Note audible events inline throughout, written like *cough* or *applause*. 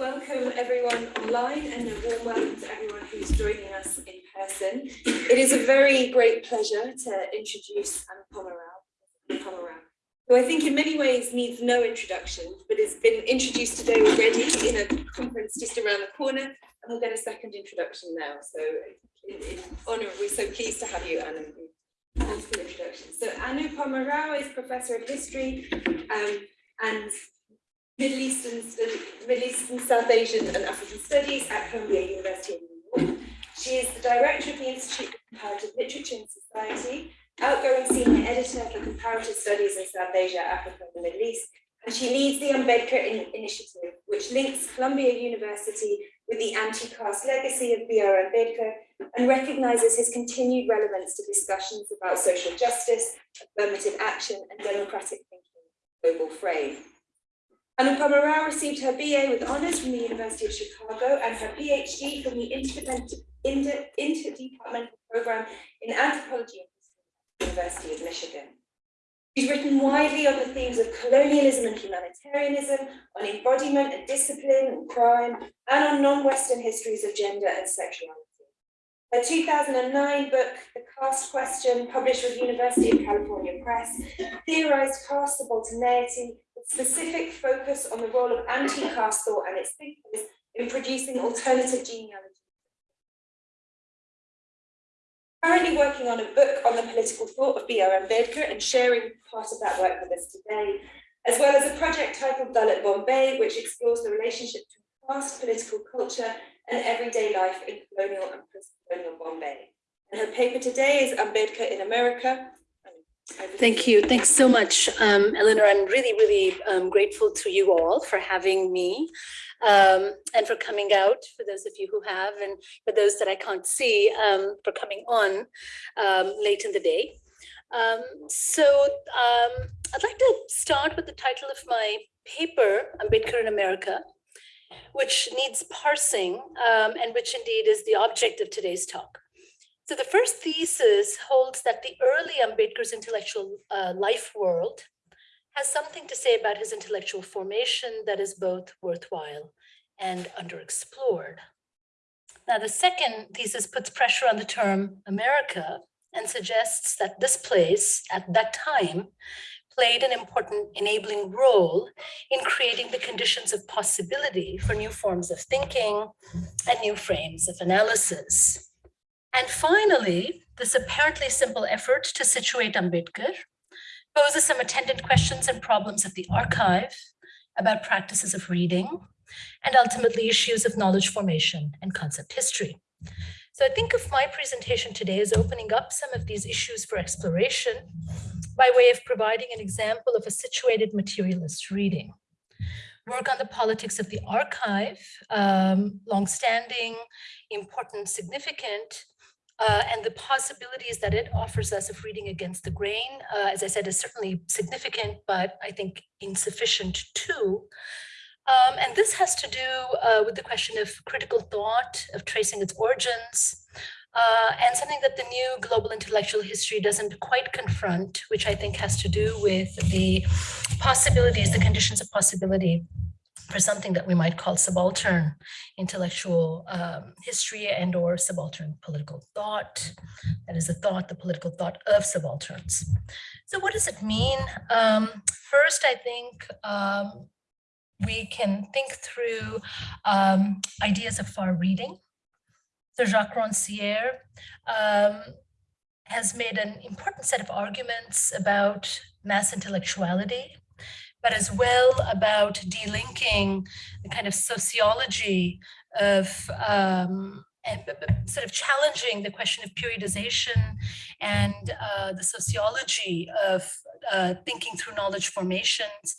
welcome everyone online and a warm welcome to everyone who's joining us in person. It is a very great pleasure to introduce Anupama Rao, who I think in many ways needs no introduction, but has been introduced today already in a conference just around the corner, and we'll get a second introduction now. So in, in honour, we're so pleased to have you, Anu. Multiple introductions. So Anupama Rao is Professor of History um, and Middle Eastern, Middle Eastern, South Asian and African Studies at Columbia University in New York. She is the Director of the Institute of Comparative Literature and Society, outgoing Senior Editor for Comparative Studies in South Asia, Africa and the Middle East, and she leads the Ambedkar in Initiative, which links Columbia University with the anti-caste legacy of B.R. Ambedkar and recognises his continued relevance to discussions about social justice, affirmative action and democratic thinking global frame. Anupama Rao received her BA with honours from the University of Chicago and her PhD from the Interdepartmental Program in Anthropology at the University of Michigan. She's written widely on the themes of colonialism and humanitarianism, on embodiment and discipline and crime, and on non-Western histories of gender and sexuality. Her 2009 book, The Caste Question, published with University of California Press, theorized caste subalternity specific focus on the role of anti-caste thought and its thinkers in producing alternative genealogy. Currently working on a book on the political thought of B.R. Ambedkar and sharing part of that work with us today, as well as a project titled Dalit Bombay, which explores the relationship between caste, political culture, and everyday life in colonial and post-colonial Bombay. And her paper today is Ambedkar in America, Thank you. Thanks so much, um, Eleanor. I'm really, really um, grateful to you all for having me um, and for coming out, for those of you who have, and for those that I can't see, um, for coming on um, late in the day. Um, so I'd like to start with the title of my paper, Ambedkar in America, which needs parsing and which indeed is the object of today's talk. So the first thesis holds that the early Ambedkar's intellectual uh, life world has something to say about his intellectual formation that is both worthwhile and underexplored. Now, the second thesis puts pressure on the term America and suggests that this place at that time played an important enabling role in creating the conditions of possibility for new forms of thinking and new frames of analysis. And finally, this apparently simple effort to situate Ambedkar poses some attendant questions and problems of the archive about practices of reading and ultimately issues of knowledge formation and concept history. So I think of my presentation today as opening up some of these issues for exploration by way of providing an example of a situated materialist reading. Work on the politics of the archive, um, longstanding, important, significant, uh, and the possibilities that it offers us of reading against the grain, uh, as I said, is certainly significant, but I think insufficient too. Um, and this has to do uh, with the question of critical thought, of tracing its origins, uh, and something that the new global intellectual history doesn't quite confront, which I think has to do with the possibilities, the conditions of possibility for something that we might call subaltern intellectual um, history and or subaltern political thought. That is the thought, the political thought of subalterns. So what does it mean? Um, first, I think um, we can think through um, ideas of far reading. So Jacques Rancière um, has made an important set of arguments about mass intellectuality but as well about delinking the kind of sociology of um, sort of challenging the question of periodization and uh, the sociology of uh, thinking through knowledge formations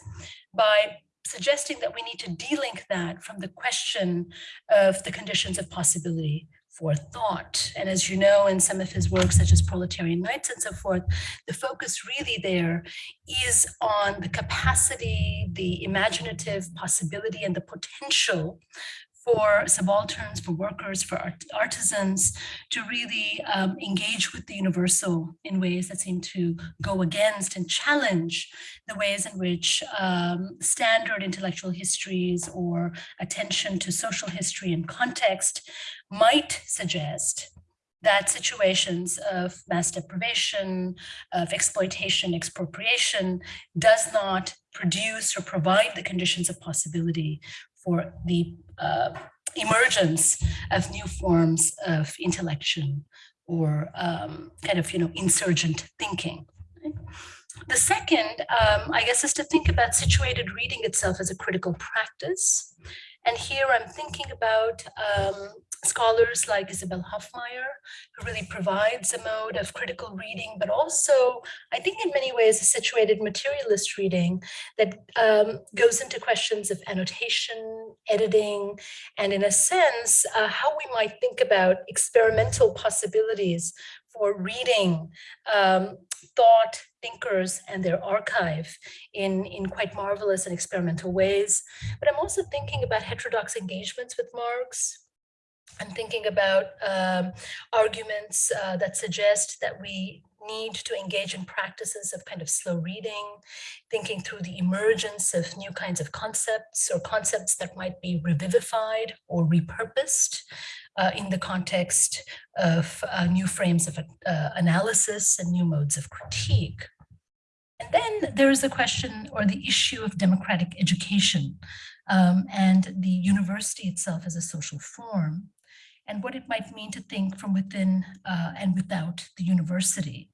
by suggesting that we need to delink that from the question of the conditions of possibility for thought. And as you know, in some of his works, such as Proletarian Nights and so forth, the focus really there is on the capacity, the imaginative possibility, and the potential for subalterns, for workers, for art- artisans to really um, engage with the universal in ways that seem to go against and challenge the ways in which um, standard intellectual histories or attention to social history and context might suggest that situations of mass deprivation, of exploitation, expropriation does not produce or provide the conditions of possibility for the uh, emergence of new forms of intellection or um, kind of, you know, insurgent thinking. The second, um, I guess, is to think about situated reading itself as a critical practice. And here I'm thinking about um, scholars like Isabel Hofmeyr, who really provides a mode of critical reading, but also, I think in many ways, a situated materialist reading that um, goes into questions of annotation, editing, and in a sense, uh, how we might think about experimental possibilities for reading um, thought thinkers and their archive in, in quite marvelous and experimental ways. But I'm also thinking about heterodox engagements with Marx. I'm thinking about um, arguments uh, that suggest that we need to engage in practices of kind of slow reading, thinking through the emergence of new kinds of concepts or concepts that might be revivified or repurposed uh, in the context of uh, new frames of uh, analysis and new modes of critique. And then there is the question or the issue of democratic education um, and the university itself as a social form and what it might mean to think from within uh, and without the university.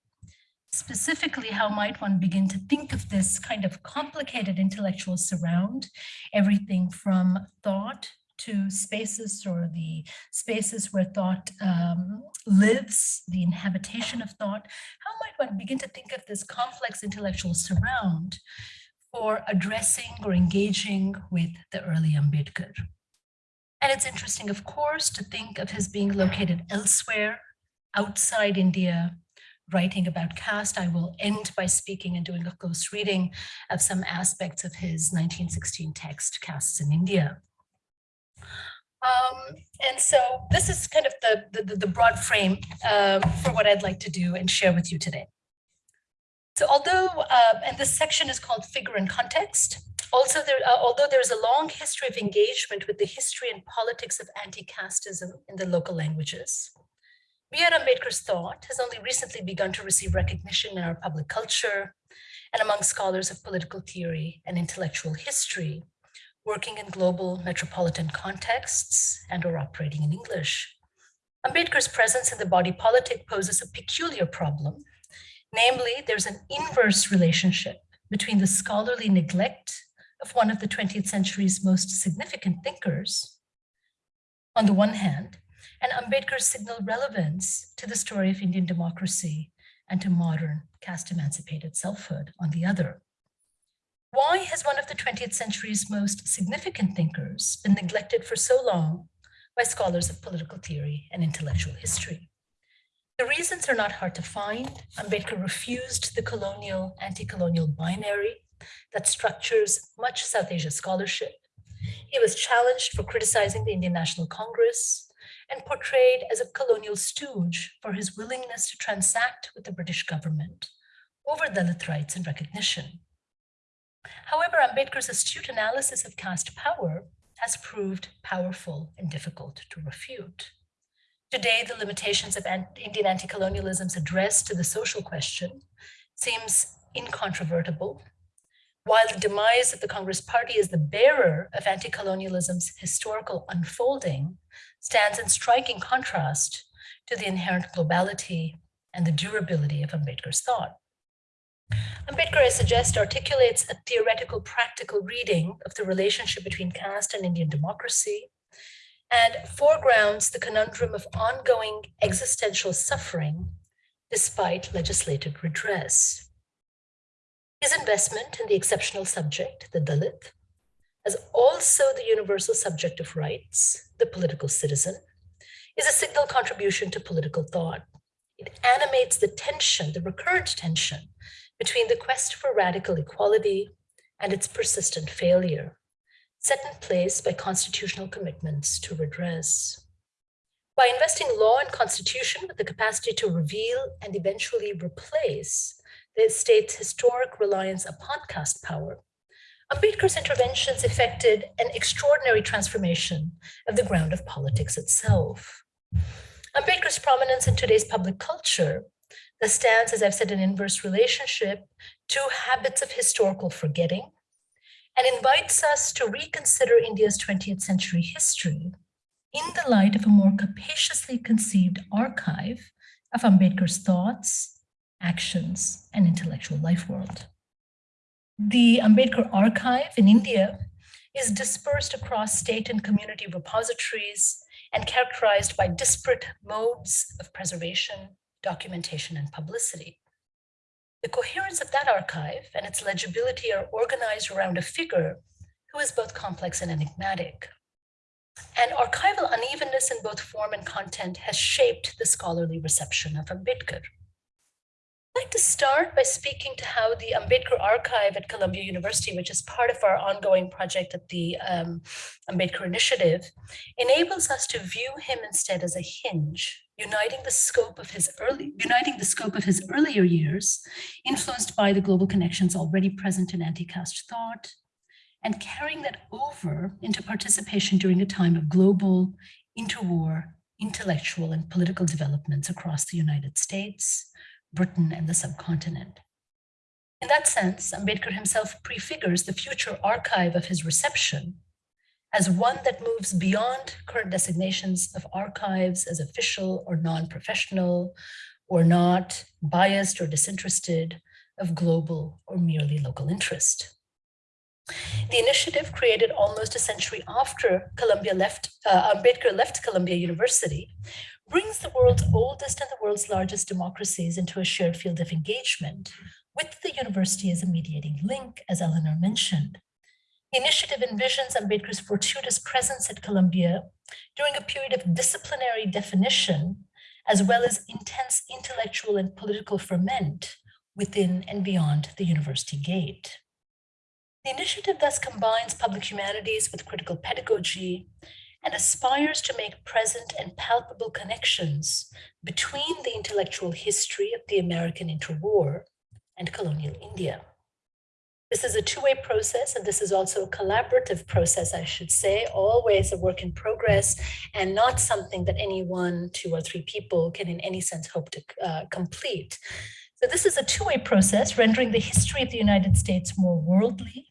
Specifically, how might one begin to think of this kind of complicated intellectual surround, everything from thought to spaces or the spaces where thought um, lives, the inhabitation of thought, how might one begin to think of this complex intellectual surround for addressing or engaging with the early Ambedkar? And it's interesting, of course, to think of his being located elsewhere, outside India, writing about caste. I will end by speaking and doing a close reading of some aspects of his 1916 text, Castes in India. Um, and so this is kind of the, the, the broad frame um, for what I'd like to do and share with you today. So although, uh, and this section is called Figure and Context, also there, uh, although there's a long history of engagement with the history and politics of anti-casteism in the local languages, B.R. Ambedkar's thought has only recently begun to receive recognition in our public culture and among scholars of political theory and intellectual history working in global metropolitan contexts and or operating in English. Ambedkar's presence in the body politic poses a peculiar problem. Namely, there's an inverse relationship between the scholarly neglect of one of the 20th century's most significant thinkers, on the one hand, and Ambedkar's signal relevance to the story of Indian democracy and to modern caste emancipated selfhood on the other. Why has one of the 20th century's most significant thinkers been neglected for so long by scholars of political theory and intellectual history? The reasons are not hard to find. Um, Ambedkar refused the colonial, anti-colonial binary that structures much South Asia scholarship. He was challenged for criticizing the Indian National Congress and portrayed as a colonial stooge for his willingness to transact with the British government over Dalit rights and recognition. However, Ambedkar's astute analysis of caste power has proved powerful and difficult to refute. Today, the limitations of Indian anti-colonialism's address to the social question seems incontrovertible, while the demise of the Congress Party as the bearer of anti-colonialism's historical unfolding stands in striking contrast to the inherent globality and the durability of Ambedkar's thought. Ambedkar, I suggest, articulates a theoretical practical reading of the relationship between caste and Indian democracy and foregrounds the conundrum of ongoing existential suffering despite legislated redress. His investment in the exceptional subject, the Dalit, as also the universal subject of rights, the political citizen, is a signal contribution to political thought. It animates the tension, the recurrent tension between the quest for radical equality and its persistent failure, set in place by constitutional commitments to redress. By investing law and constitution with the capacity to reveal and eventually replace the state's historic reliance upon caste power, Ambedkar's interventions effected an extraordinary transformation of the ground of politics itself. Ambedkar's prominence in today's public culture stands, as I've said, in inverse relationship to habits of historical forgetting and invites us to reconsider India's 20th century history in the light of a more capaciously conceived archive of Ambedkar's thoughts, actions, and intellectual life world. The Ambedkar archive in India is dispersed across state and community repositories and characterized by disparate modes of preservation, documentation, and publicity. The coherence of that archive and its legibility are organized around a figure who is both complex and enigmatic. And archival unevenness in both form and content has shaped the scholarly reception of Ambedkar. I'd like to start by speaking to how the Ambedkar Archive at Columbia University, which is part of our ongoing project at the um, Ambedkar Initiative, enables us to view him instead as a hinge, uniting the scope of his early, uniting the scope of his earlier years, influenced by the global connections already present in anti-caste thought, and carrying that over into participation during a time of global, interwar, intellectual and political developments across the United States, Britain and the subcontinent. In that sense, Ambedkar himself prefigures the future archive of his reception as one that moves beyond current designations of archives as official or non-professional or not biased or disinterested of global or merely local interest. The initiative created almost a century after Columbia left, uh, Ambedkar left Columbia University, brings the world's oldest and the world's largest democracies into a shared field of engagement with the university as a mediating link, as Eleanor mentioned. The initiative envisions Ambedkar's fortuitous presence at Columbia during a period of disciplinary definition, as well as intense intellectual and political ferment within and beyond the university gate. The initiative thus combines public humanities with critical pedagogy and aspires to make present and palpable connections between the intellectual history of the American interwar and colonial India. This is a two-way process, and this is also a collaborative process, I should say, always a work in progress, and not something that any one, two, or three people can in any sense hope to uh, complete. So this is a two-way process, rendering the history of the United States more worldly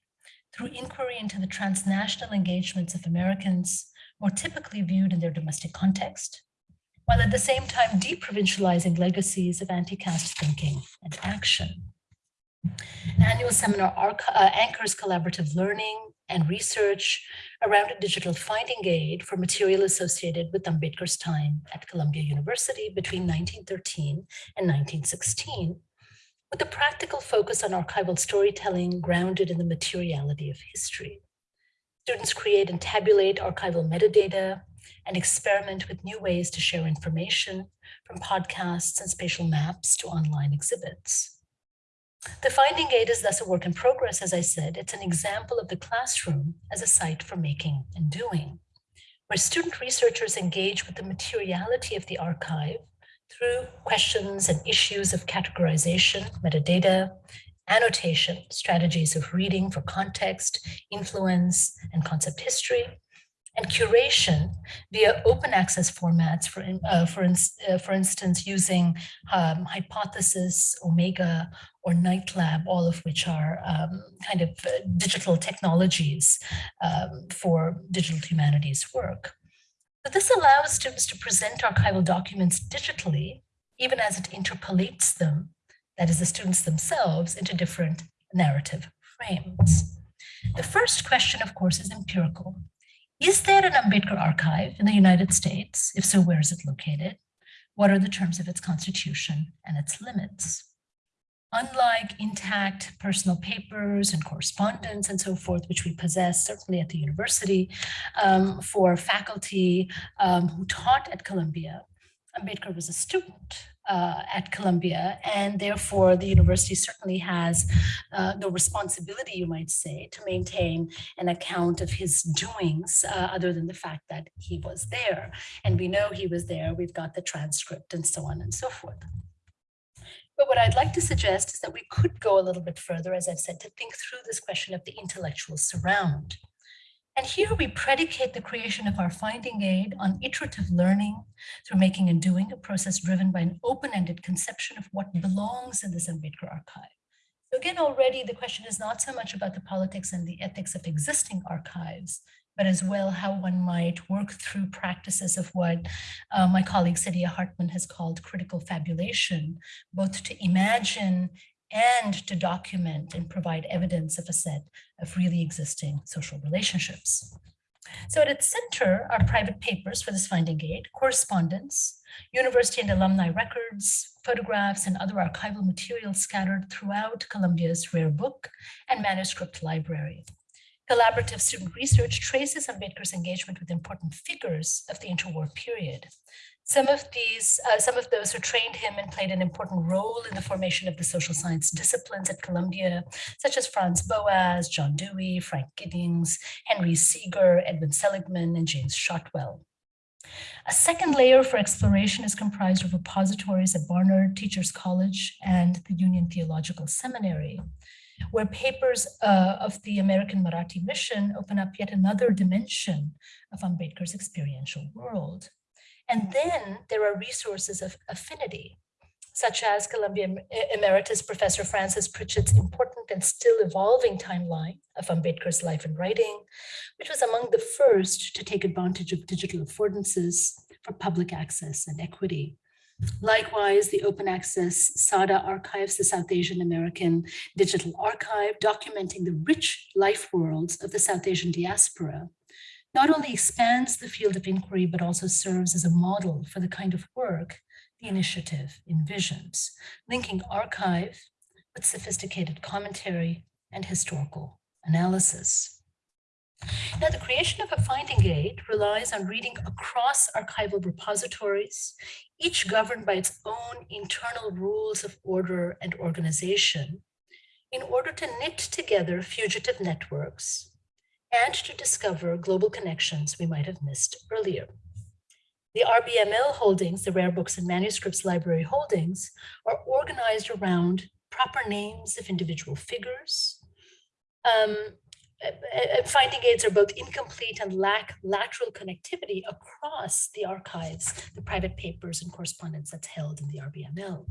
through inquiry into the transnational engagements of Americans, more typically viewed in their domestic context, while at the same time deprovincializing legacies of anti-caste thinking and action. An annual seminar uh, anchors collaborative learning and research around a digital finding aid for material associated with Ambedkar's time at Columbia University between 1913 and 1916, with a practical focus on archival storytelling grounded in the materiality of history. Students create and tabulate archival metadata and experiment with new ways to share information from podcasts and spatial maps to online exhibits. The finding aid is thus a work in progress, as I said. It's an example of the classroom as a site for making and doing, where student researchers engage with the materiality of the archive through questions and issues of categorization, metadata, annotation, strategies of reading for context, influence, and concept history, and curation via open access formats, for, uh, for, in, uh, for instance, using um, Hypothesis, Omeka, or Knight Lab, all of which are um, kind of uh, digital technologies um, for digital humanities work. But this allows students to present archival documents digitally, even as it interpolates them, that is the students themselves, into different narrative frames. The first question, of course, is empirical. Is there an Ambedkar archive in the United States? If so, where is it located? What are the terms of its constitution and its limits? Unlike intact personal papers and correspondence and so forth, which we possess certainly at the university um, for faculty um, who taught at Columbia, Ambedkar was a student uh, at Columbia, and therefore the university certainly has uh, the responsibility, you might say, to maintain an account of his doings, uh, other than the fact that he was there. And we know he was there, we've got the transcript and so on and so forth. But what I'd like to suggest is that we could go a little bit further, as I've said, to think through this question of the intellectual surround. And here we predicate the creation of our finding aid on iterative learning through making and doing, a process driven by an open-ended conception of what belongs in this Ambedkar archive. So again, already the question is not so much about the politics and the ethics of existing archives, but as well how one might work through practices of what uh, my colleague Saidiya Hartman has called critical fabulation, both to imagine and to document and provide evidence of a set of really existing social relationships. So at its center are private papers for this finding aid, correspondence, university and alumni records, photographs, and other archival materials scattered throughout Columbia's rare book and manuscript library. Collaborative student research traces Ambedkar's engagement with important figures of the interwar period. Some of these, uh, some of those who trained him and played an important role in the formation of the social science disciplines at Columbia, such as Franz Boas, John Dewey, Frank Giddings, Henry Seager, Edwin Seligman, and James Shotwell. A second layer for exploration is comprised of repositories at Barnard Teachers College and the Union Theological Seminary where papers uh, of the American Marathi mission open up yet another dimension of Ambedkar's experiential world. And then there are resources of affinity, such as Columbia Emeritus Professor Frances Pritchett's important and still evolving timeline of Ambedkar's life and writing, which was among the first to take advantage of digital affordances for public access and equity. Likewise, the open access SAADA archives, the South Asian American Digital Archive, documenting the rich life worlds of the South Asian diaspora, not only expands the field of inquiry, but also serves as a model for the kind of work the initiative envisions, linking archive with sophisticated commentary and historical analysis. Now, the creation of a finding aid relies on reading across archival repositories, each governed by its own internal rules of order and organization, in order to knit together fugitive networks and to discover global connections we might have missed earlier. The RBML holdings, the Rare Books and Manuscripts Library holdings, are organized around proper names of individual figures, um, finding aids are both incomplete and lack lateral connectivity across the archives, the private papers and correspondence that's held in the RBML.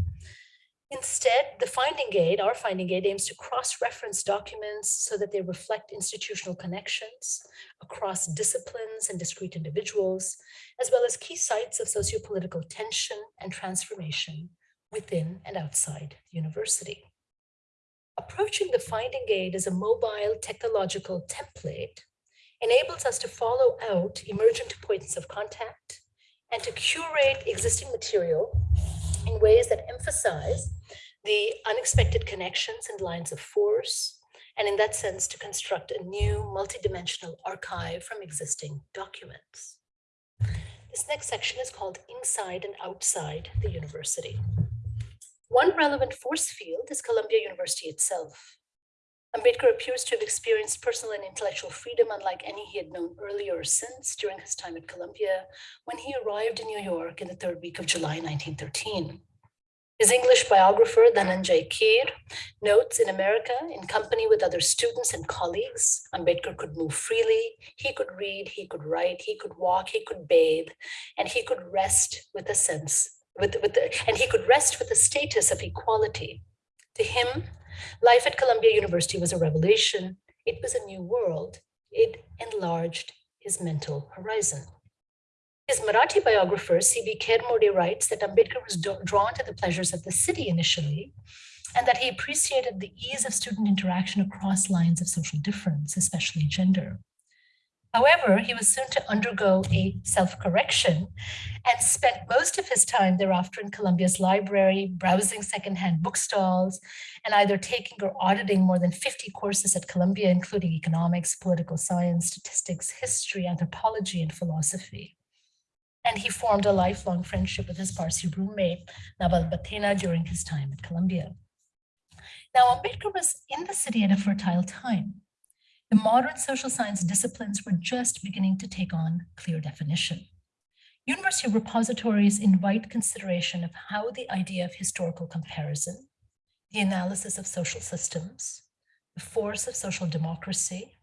Instead, the finding aid, our finding aid aims to cross-reference documents so that they reflect institutional connections across disciplines and discrete individuals, as well as key sites of sociopolitical tension and transformation within and outside the university. Approaching the finding aid as a mobile technological template enables us to follow out emergent points of contact and to curate existing material in ways that emphasize the unexpected connections and lines of force, and in that sense, to construct a new multidimensional archive from existing documents. This next section is called Inside and Outside the University. One relevant force field is Columbia University itself. Ambedkar appears to have experienced personal and intellectual freedom unlike any he had known earlier or since during his time at Columbia when he arrived in New York in the third week of July 1913. His English biographer, Dhananjay Keer, notes in America, in company with other students and colleagues, Ambedkar could move freely, he could read, he could write, he could walk, he could bathe, and he could rest with a sense with, with the, and he could rest with a status of equality. To him, life at Columbia University was a revelation. It was a new world. It enlarged his mental horizon. His Marathi biographer, C.B. Khairmode, writes that Ambedkar was drawn to the pleasures of the city initially, and that he appreciated the ease of student interaction across lines of social difference, especially gender. However, he was soon to undergo a self-correction and spent most of his time thereafter in Columbia's library, browsing secondhand bookstalls, and either taking or auditing more than 50 courses at Columbia, including economics, political science, statistics, history, anthropology, and philosophy. And he formed a lifelong friendship with his Parsi roommate, Naval Bhathena, during his time at Columbia. Now, Ambedkar was in the city at a fertile time. The modern social science disciplines were just beginning to take on clear definition. University repositories invite consideration of how the idea of historical comparison, the analysis of social systems, the force of social democracy,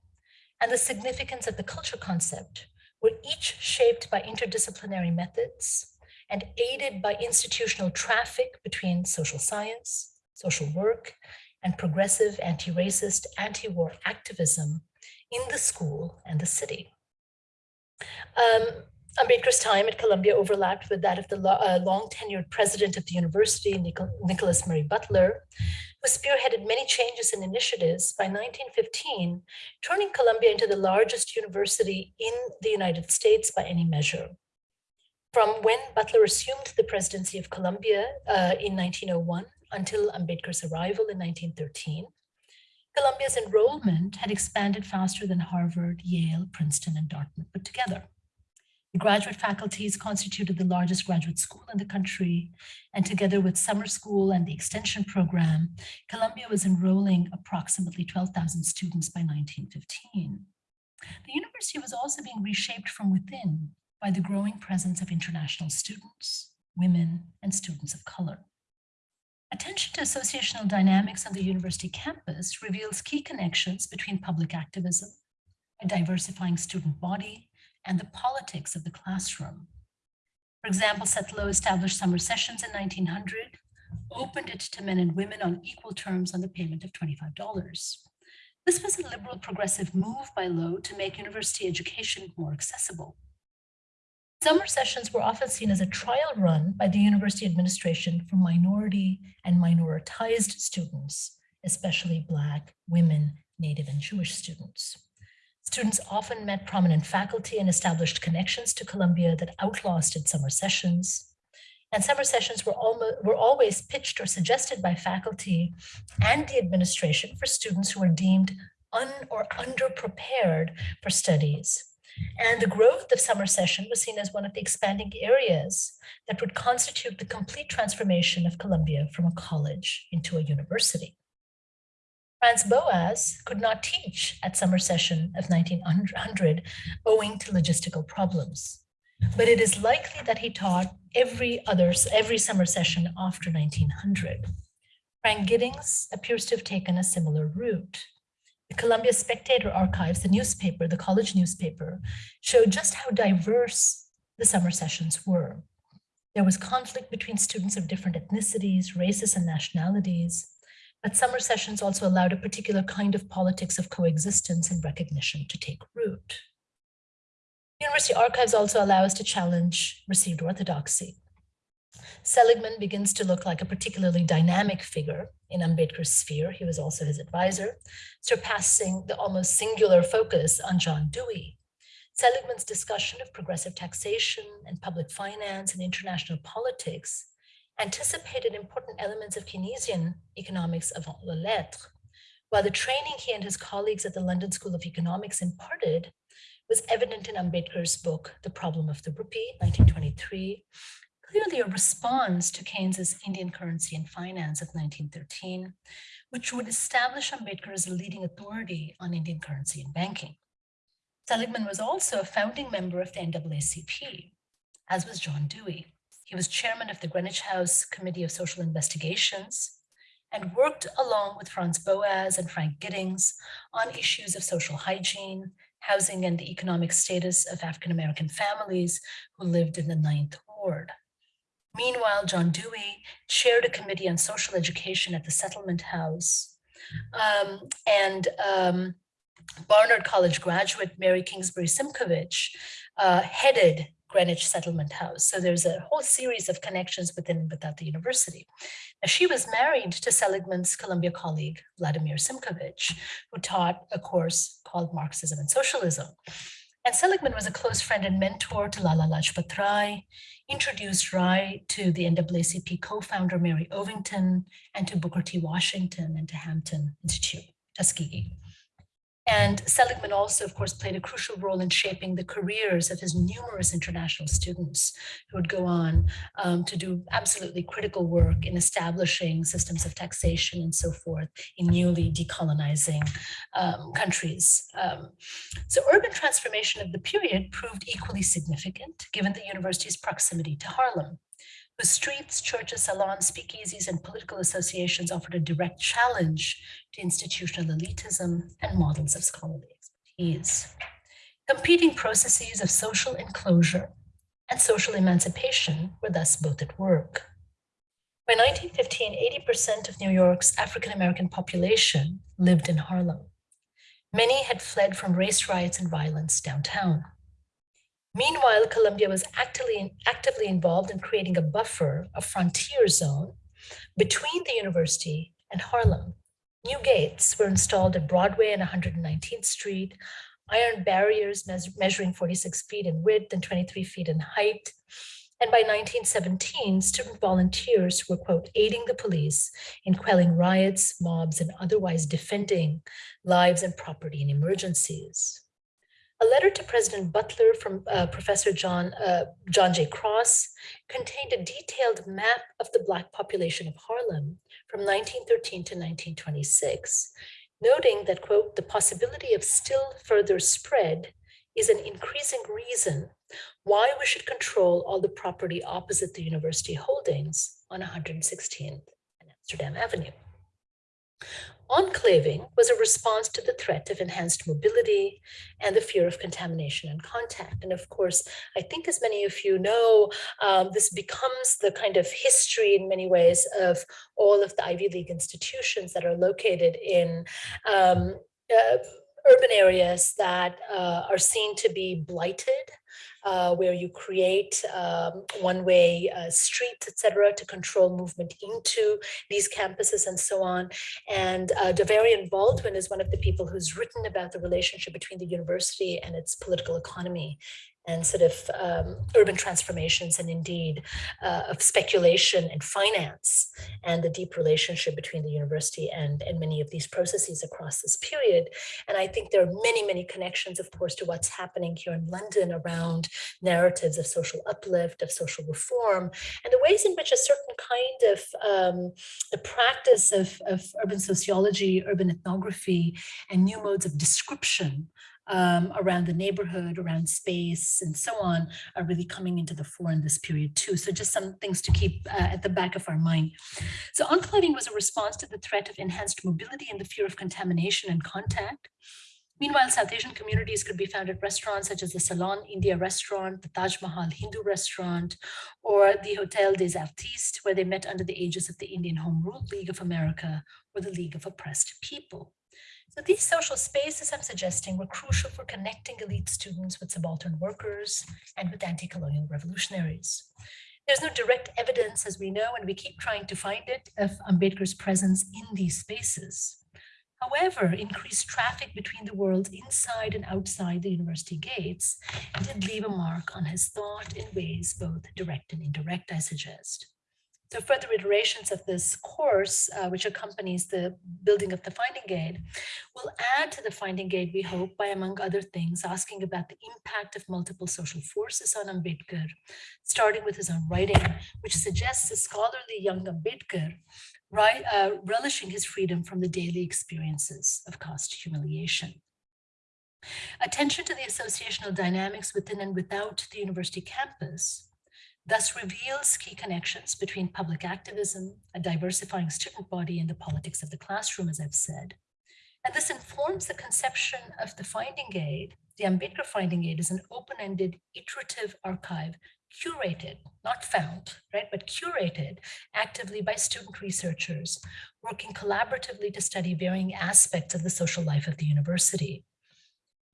and the significance of the culture concept were each shaped by interdisciplinary methods and aided by institutional traffic between social science, social work, and progressive anti-racist, anti-war activism in the school and the city. Um, Ambedkar's time at Columbia overlapped with that of the lo uh, long tenured president of the university, Nichol Nicholas Murray Butler, who spearheaded many changes and initiatives by 1915, turning Columbia into the largest university in the United States by any measure. From when Butler assumed the presidency of Columbia uh, in 1901 until Ambedkar's arrival in 1913, Columbia's enrollment had expanded faster than Harvard, Yale, Princeton, and Dartmouth put together. The graduate faculties constituted the largest graduate school in the country, and together with summer school and the extension program, Columbia was enrolling approximately 12,000 students by 1915. The university was also being reshaped from within by the growing presence of international students, women, and students of color. Attention to associational dynamics on the university campus reveals key connections between public activism, a diversifying student body, and the politics of the classroom. For example, Seth Low established summer sessions in 1900, opened it to men and women on equal terms on the payment of $25. This was a liberal progressive move by Low to make university education more accessible. Summer sessions were often seen as a trial run by the university administration for minority and minoritized students, especially Black, women, Native, and Jewish students. Students often met prominent faculty and established connections to Columbia that outlasted summer sessions. And summer sessions were, almost, were always pitched or suggested by faculty and the administration for students who were deemed un or underprepared for studies and the growth of summer session was seen as one of the expanding areas that would constitute the complete transformation of Columbia from a college into a university. Franz Boas could not teach at summer session of 1900 owing to logistical problems, but it is likely that he taught every other every summer session after 1900. Frank Giddings appears to have taken a similar route. The Columbia Spectator Archives, the newspaper, the college newspaper, showed just how diverse the summer sessions were. There was conflict between students of different ethnicities, races, and nationalities, but summer sessions also allowed a particular kind of politics of coexistence and recognition to take root. University archives also allow us to challenge received orthodoxy. Seligman begins to look like a particularly dynamic figure in Ambedkar's sphere. He was also his advisor, surpassing the almost singular focus on John Dewey. Seligman's discussion of progressive taxation and public finance and international politics anticipated important elements of Keynesian economics avant la lettre, while the training he and his colleagues at the London School of Economics imparted was evident in Ambedkar's book, The Problem of the Rupee, 1923, clearly a response to Keynes's Indian currency and finance of 1913, which would establish Ambedkar as a leading authority on Indian currency and banking. Seligman was also a founding member of the NAACP, as was John Dewey. He was chairman of the Greenwich House Committee of Social Investigations and worked along with Franz Boas and Frank Giddings on issues of social hygiene, housing, and the economic status of African-American families who lived in the Ninth Ward. Meanwhile, John Dewey chaired a committee on social education at the Settlement House. Um, and um, Barnard College graduate Mary Kingsbury Simkhovitch uh, headed Greenwich Settlement House. So there's a whole series of connections within and without the university. Now, she was married to Seligman's Columbia colleague, Vladimir Simkhovitch, who taught a course called Marxism and Socialism. And Seligman was a close friend and mentor to Lala Lajpat Rai, introduced Rai to the NAACP co-founder Mary Ovington, and to Booker T. Washington and to Hampton Institute, Tuskegee. And Seligman also, of course, played a crucial role in shaping the careers of his numerous international students who would go on um, to do absolutely critical work in establishing systems of taxation and so forth in newly decolonizing um, countries. Um, so urban transformation of the period proved equally significant given the university's proximity to Harlem whose streets, churches, salons, speakeasies, and political associations offered a direct challenge to institutional elitism and models of scholarly expertise. Competing processes of social enclosure and social emancipation were thus both at work. By 1915, 80% of New York's African-American population lived in Harlem. Many had fled from race riots and violence downtown. Meanwhile, Columbia was actively, actively involved in creating a buffer, a frontier zone between the university and Harlem. New gates were installed at Broadway and 119th Street, iron barriers measuring 46 feet in width and 23 feet in height. And by 1917, student volunteers were, quote, aiding the police in quelling riots, mobs, and otherwise defending lives and property in emergencies. A letter to President Butler from uh, Professor John, uh, John J. Cross contained a detailed map of the Black population of Harlem from 1913 to 1926, noting that, quote, the possibility of still further spread is an increasing reason why we should control all the property opposite the university holdings on 116th and Amsterdam Avenue. Enclaving was a response to the threat of enhanced mobility and the fear of contamination and contact. And of course, I think as many of you know, um, this becomes the kind of history in many ways of all of the Ivy League institutions that are located in um, uh, urban areas that uh, are seen to be blighted uh, where you create um, one-way uh, streets, etc., to control movement into these campuses and so on. And uh, Davarian Baldwin is one of the people who's written about the relationship between the university and its political economy and sort of um, urban transformations and indeed uh, of speculation and finance and the deep relationship between the university and, and many of these processes across this period. And I think there are many, many connections, of course, to what's happening here in London around narratives of social uplift, of social reform, and the ways in which a certain kind of um, the practice of, of urban sociology, urban ethnography, and new modes of description um, around the neighborhood, around space, and so on, are really coming into the fore in this period too. So just some things to keep uh, at the back of our mind. So enclaving was a response to the threat of enhanced mobility and the fear of contamination and contact. Meanwhile, South Asian communities could be found at restaurants such as the Ceylon India restaurant, the Taj Mahal Hindu restaurant, or the Hotel des Artistes, where they met under the aegis of the Indian Home Rule League of America or the League of Oppressed People. So these social spaces I'm suggesting were crucial for connecting elite students with subaltern workers and with anti-colonial revolutionaries. There's no direct evidence, as we know, and we keep trying to find it, of Ambedkar's presence in these spaces. However, increased traffic between the worlds inside and outside the university gates did leave a mark on his thought in ways both direct and indirect, I suggest. So further iterations of this course, uh, which accompanies the building of the finding aid, will add to the finding aid, we hope, by among other things, asking about the impact of multiple social forces on Ambedkar, starting with his own writing, which suggests a scholarly young Ambedkar right, uh, relishing his freedom from the daily experiences of caste humiliation. Attention to the associational dynamics within and without the university campus thus reveals key connections between public activism, a diversifying student body, and the politics of the classroom, as I've said. And this informs the conception of the finding aid. The Ambedkar finding aid is an open-ended iterative archive curated, not found, right, but curated actively by student researchers working collaboratively to study varying aspects of the social life of the university.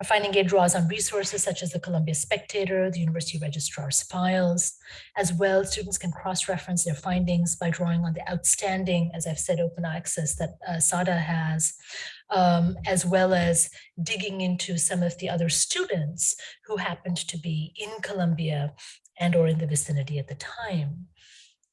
Our finding aid draws on resources such as the Columbia Spectator, the University Registrar's files. As well, students can cross-reference their findings by drawing on the outstanding, as I've said, open access that uh, SAADA has, um, as well as digging into some of the other students who happened to be in Columbia and or in the vicinity at the time.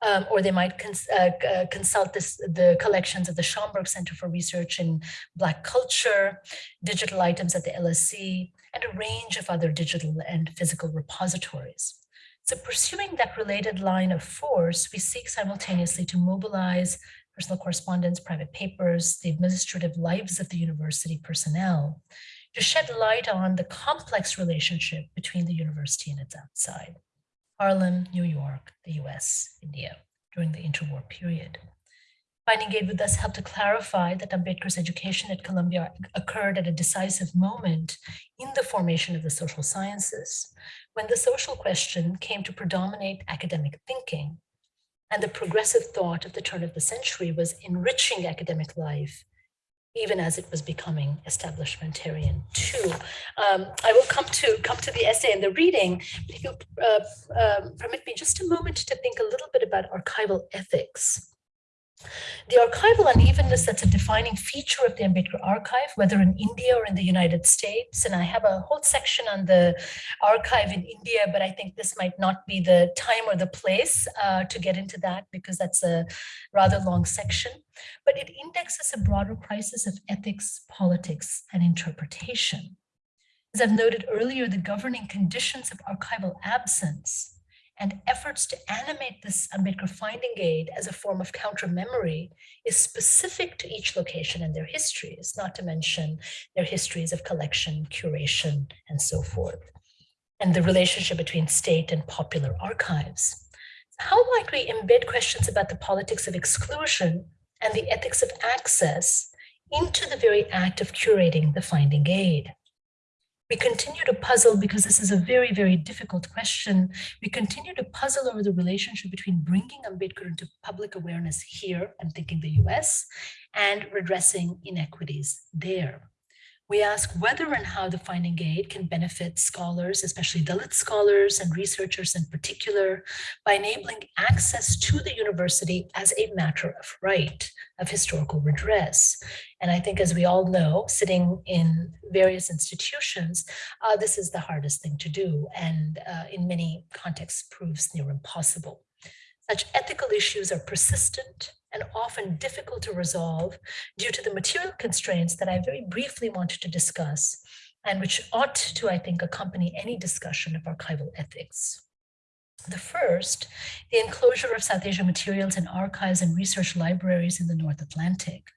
Um, or they might cons uh, uh, consult this, the collections of the Schomburg Center for Research in Black Culture, digital items at the LSC, and a range of other digital and physical repositories. So pursuing that related line of force, we seek simultaneously to mobilize personal correspondence, private papers, the administrative lives of the university personnel, to shed light on the complex relationship between the university and its outside. Harlem, New York, the US, India, during the interwar period. Finding Aid with us helped to clarify that Ambedkar's education at Columbia occurred at a decisive moment in the formation of the social sciences, when the social question came to predominate academic thinking, and the progressive thought of the turn of the century was enriching academic life even as it was becoming establishmentarian too. Um, I will come to come to the essay and the reading. but If you uh, um, permit me just a moment to think a little bit about archival ethics. The archival unevenness that's a defining feature of the Ambedkar archive, whether in India or in the United States, and I have a whole section on the archive in India, but I think this might not be the time or the place uh, to get into that because that's a rather long section, but it indexes a broader crisis of ethics, politics, and interpretation. As I've noted earlier, the governing conditions of archival absence and efforts to animate this Ambedkar finding aid as a form of counter memory is specific to each location and their histories, not to mention their histories of collection, curation, and so forth, and the relationship between state and popular archives. How might we embed questions about the politics of exclusion and the ethics of access into the very act of curating the finding aid? We continue to puzzle because this is a very, very difficult question. We continue to puzzle over the relationship between bringing Ambedkar into public awareness here, I'm thinking the US, and redressing inequities there. We ask whether and how the finding aid can benefit scholars, especially Dalit scholars and researchers in particular, by enabling access to the university as a matter of right of historical redress. And I think as we all know, sitting in various institutions, uh, this is the hardest thing to do and uh, in many contexts proves near impossible. Such ethical issues are persistent and often difficult to resolve due to the material constraints that I very briefly wanted to discuss and which ought to, I think, accompany any discussion of archival ethics. The first, the enclosure of South Asia materials in archives and research libraries in the North Atlantic.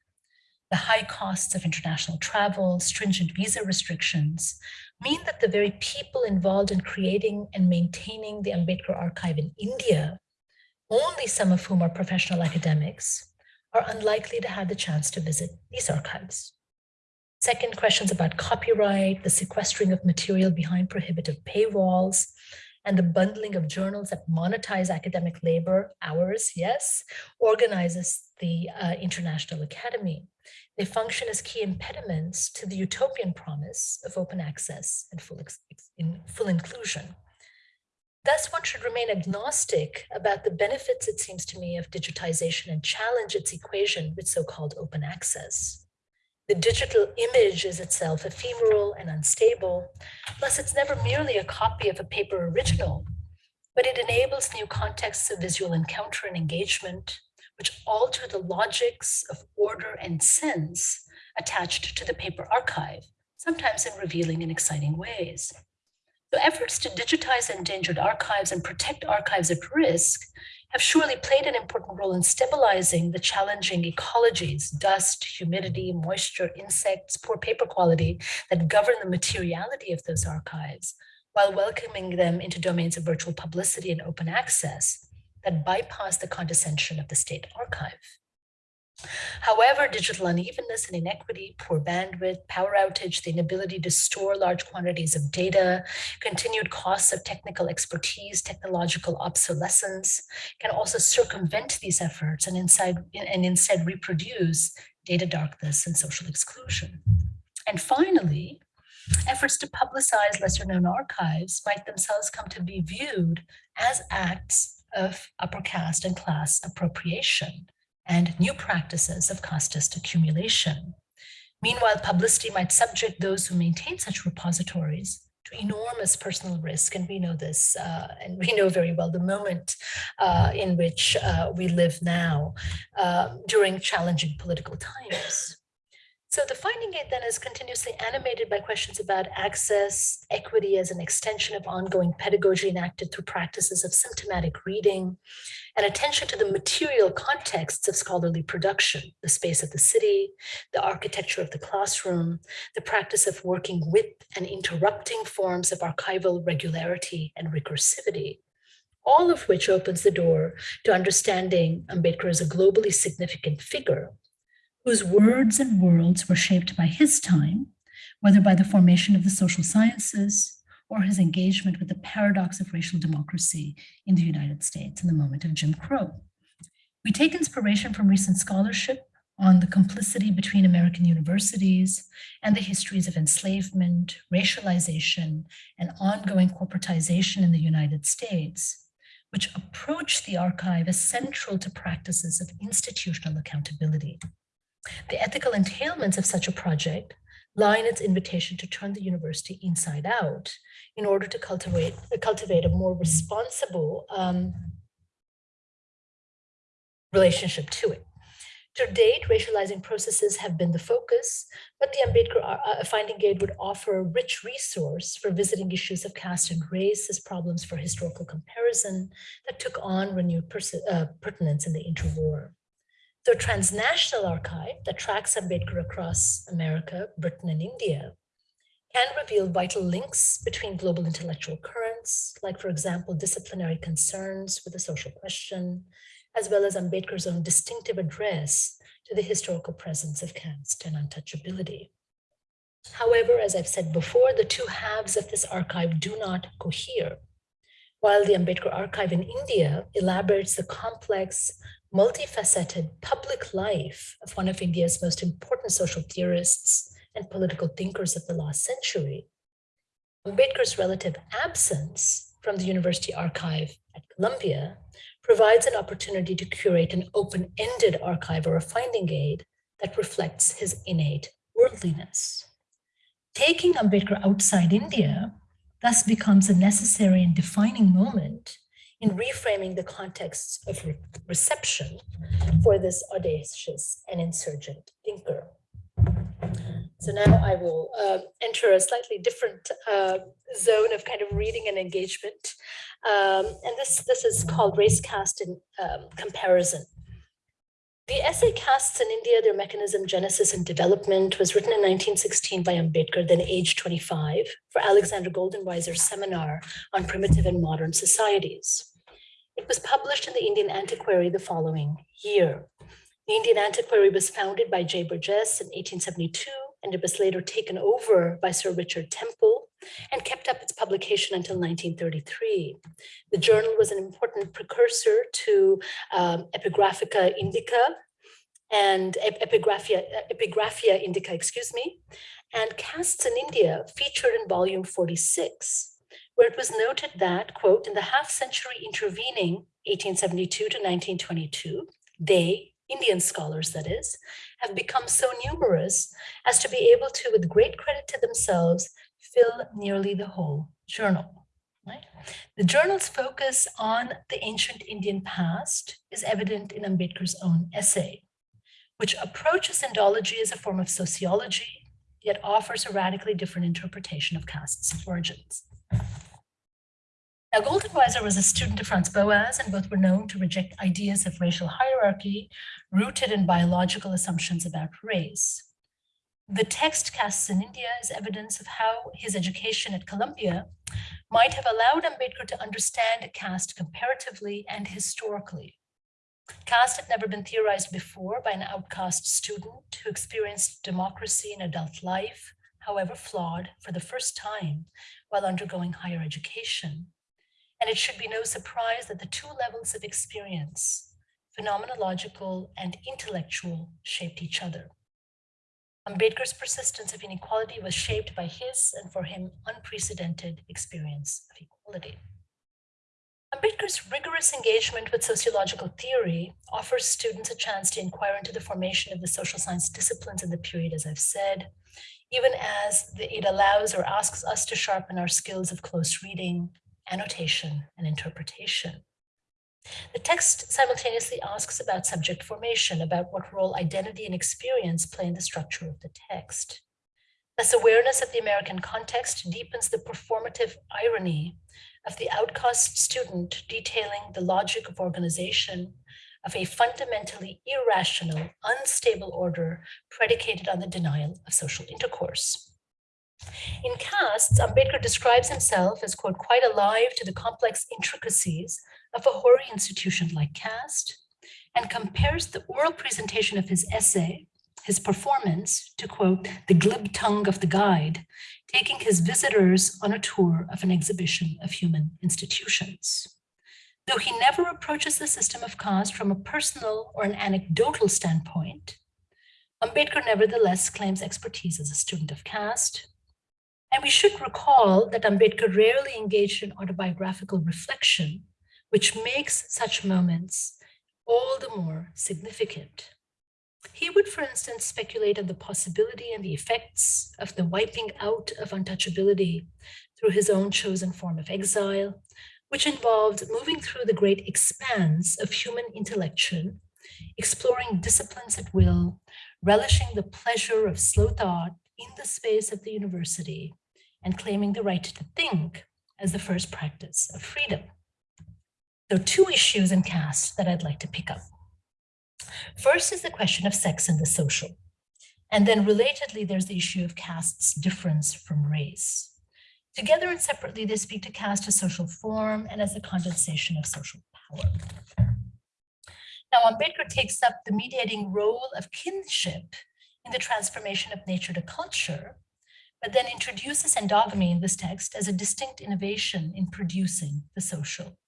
The high costs of international travel, stringent visa restrictions, mean that the very people involved in creating and maintaining the Ambedkar archive in India only some of whom are professional academics, are unlikely to have the chance to visit these archives. Second, questions about copyright, the sequestering of material behind prohibitive paywalls, and the bundling of journals that monetize academic labor hours, yes, organizes the uh, International Academy. They function as key impediments to the utopian promise of open access and full, in, full inclusion. Thus, one should remain agnostic about the benefits, it seems to me, of digitization and challenge its equation with so-called open access. The digital image is itself ephemeral and unstable, plus it's never merely a copy of a paper original, but it enables new contexts of visual encounter and engagement, which alter the logics of order and sense attached to the paper archive, sometimes in revealing and exciting ways. So efforts to digitize endangered archives and protect archives at risk have surely played an important role in stabilizing the challenging ecologies, dust, humidity, moisture, insects, poor paper quality that govern the materiality of those archives, while welcoming them into domains of virtual publicity and open access that bypass the condescension of the state archive. However, digital unevenness and inequity, poor bandwidth, power outage, the inability to store large quantities of data, continued costs of technical expertise, technological obsolescence can also circumvent these efforts and, inside, and instead reproduce data darkness and social exclusion. And finally, efforts to publicize lesser known archives might themselves come to be viewed as acts of upper caste and class appropriation and new practices of casteist accumulation. Meanwhile, publicity might subject those who maintain such repositories to enormous personal risk. And we know this, uh, and we know very well the moment uh, in which uh, we live now uh, during challenging political times. So the finding aid then is continuously animated by questions about access, equity as an extension of ongoing pedagogy enacted through practices of symptomatic reading, and attention to the material contexts of scholarly production, the space of the city, the architecture of the classroom, the practice of working with and interrupting forms of archival regularity and recursivity, all of which opens the door to understanding Ambedkar as a globally significant figure whose words and worlds were shaped by his time, whether by the formation of the social sciences or his engagement with the paradox of racial democracy in the United States in the moment of Jim Crow. We take inspiration from recent scholarship on the complicity between American universities and the histories of enslavement, racialization, and ongoing corporatization in the United States, which approach the archive as central to practices of institutional accountability. The ethical entailments of such a project lie in its invitation to turn the university inside out in order to cultivate, cultivate a more responsible um, relationship to it. To date, racializing processes have been the focus, but the Ambedkar uh, uh, Finding Aid would offer a rich resource for visiting issues of caste and race as problems for historical comparison that took on renewed uh, pertinence in the interwar. The transnational archive that tracks Ambedkar across America, Britain, and India can reveal vital links between global intellectual currents, like, for example, disciplinary concerns with the social question, as well as Ambedkar's own distinctive address to the historical presence of caste and untouchability. However, as I've said before, the two halves of this archive do not cohere. While the Ambedkar archive in India elaborates the complex multifaceted public life of one of India's most important social theorists and political thinkers of the last century, Ambedkar's relative absence from the university archive at Columbia provides an opportunity to curate an open-ended archive or a finding aid that reflects his innate worldliness. Taking Ambedkar outside India thus becomes a necessary and defining moment in reframing the contexts of re reception for this audacious and insurgent thinker. So now I will uh, enter a slightly different uh, zone of kind of reading and engagement. Um, and this, this is called race caste in um, comparison. The essay Castes in India, Their Mechanism, Genesis, and Development was written in 1916 by Ambedkar, then age 25, for Alexander Goldenweiser's seminar on primitive and modern societies. It was published in the Indian Antiquary the following year. The Indian Antiquary was founded by J. Burgess in 1872, and it was later taken over by Sir Richard Temple and kept up its publication until 1933. The journal was an important precursor to um, Epigraphica Indica and Epigraphia, Epigraphia Indica, excuse me, and Castes in India featured in volume 46, where it was noted that, quote, in the half century intervening 1872 to 1922, they, Indian scholars that is, have become so numerous as to be able to, with great credit to themselves, fill nearly the whole journal. Right? The journal's focus on the ancient Indian past is evident in Ambedkar's own essay, which approaches Indology as a form of sociology, yet offers a radically different interpretation of castes and origins. Now, Goldenweiser was a student of Franz Boas, and both were known to reject ideas of racial hierarchy rooted in biological assumptions about race. The text Castes in India is evidence of how his education at Columbia might have allowed Ambedkar to understand caste comparatively and historically. Caste had never been theorized before by an outcast student who experienced democracy in adult life, however flawed, for the first time while undergoing higher education. And it should be no surprise that the two levels of experience, phenomenological and intellectual, shaped each other. Ambedkar's persistence of inequality was shaped by his and for him unprecedented experience of equality. Ambedkar's rigorous engagement with sociological theory offers students a chance to inquire into the formation of the social science disciplines in the period, as I've said, even as it allows or asks us to sharpen our skills of close reading, annotation, and interpretation. The text simultaneously asks about subject formation, about what role identity and experience play in the structure of the text. Thus, awareness of the American context deepens the performative irony of the outcast student detailing the logic of organization of a fundamentally irrational, unstable order predicated on the denial of social intercourse. In castes, Ambedkar describes himself as, quote, quite alive to the complex intricacies of a hoary institution like caste, and compares the oral presentation of his essay, his performance, to quote, the glib tongue of the guide, taking his visitors on a tour of an exhibition of human institutions. Though he never approaches the system of caste from a personal or an anecdotal standpoint, Ambedkar nevertheless claims expertise as a student of caste. And we should recall that Ambedkar rarely engaged in autobiographical reflection, which makes such moments all the more significant. He would, for instance, speculate on the possibility and the effects of the wiping out of untouchability through his own chosen form of exile, which involved moving through the great expanse of human intellection, exploring disciplines at will, relishing the pleasure of slow thought in the space of the university, and claiming the right to think as the first practice of freedom. Are two issues in caste that I'd like to pick up. First is the question of sex and the social. And then relatedly, there's the issue of caste's difference from race. Together and separately, they speak to caste as social form and as a condensation of social power. Now, Ambedkar takes up the mediating role of kinship in the transformation of nature to culture, but then introduces endogamy in this text as a distinct innovation in producing the social.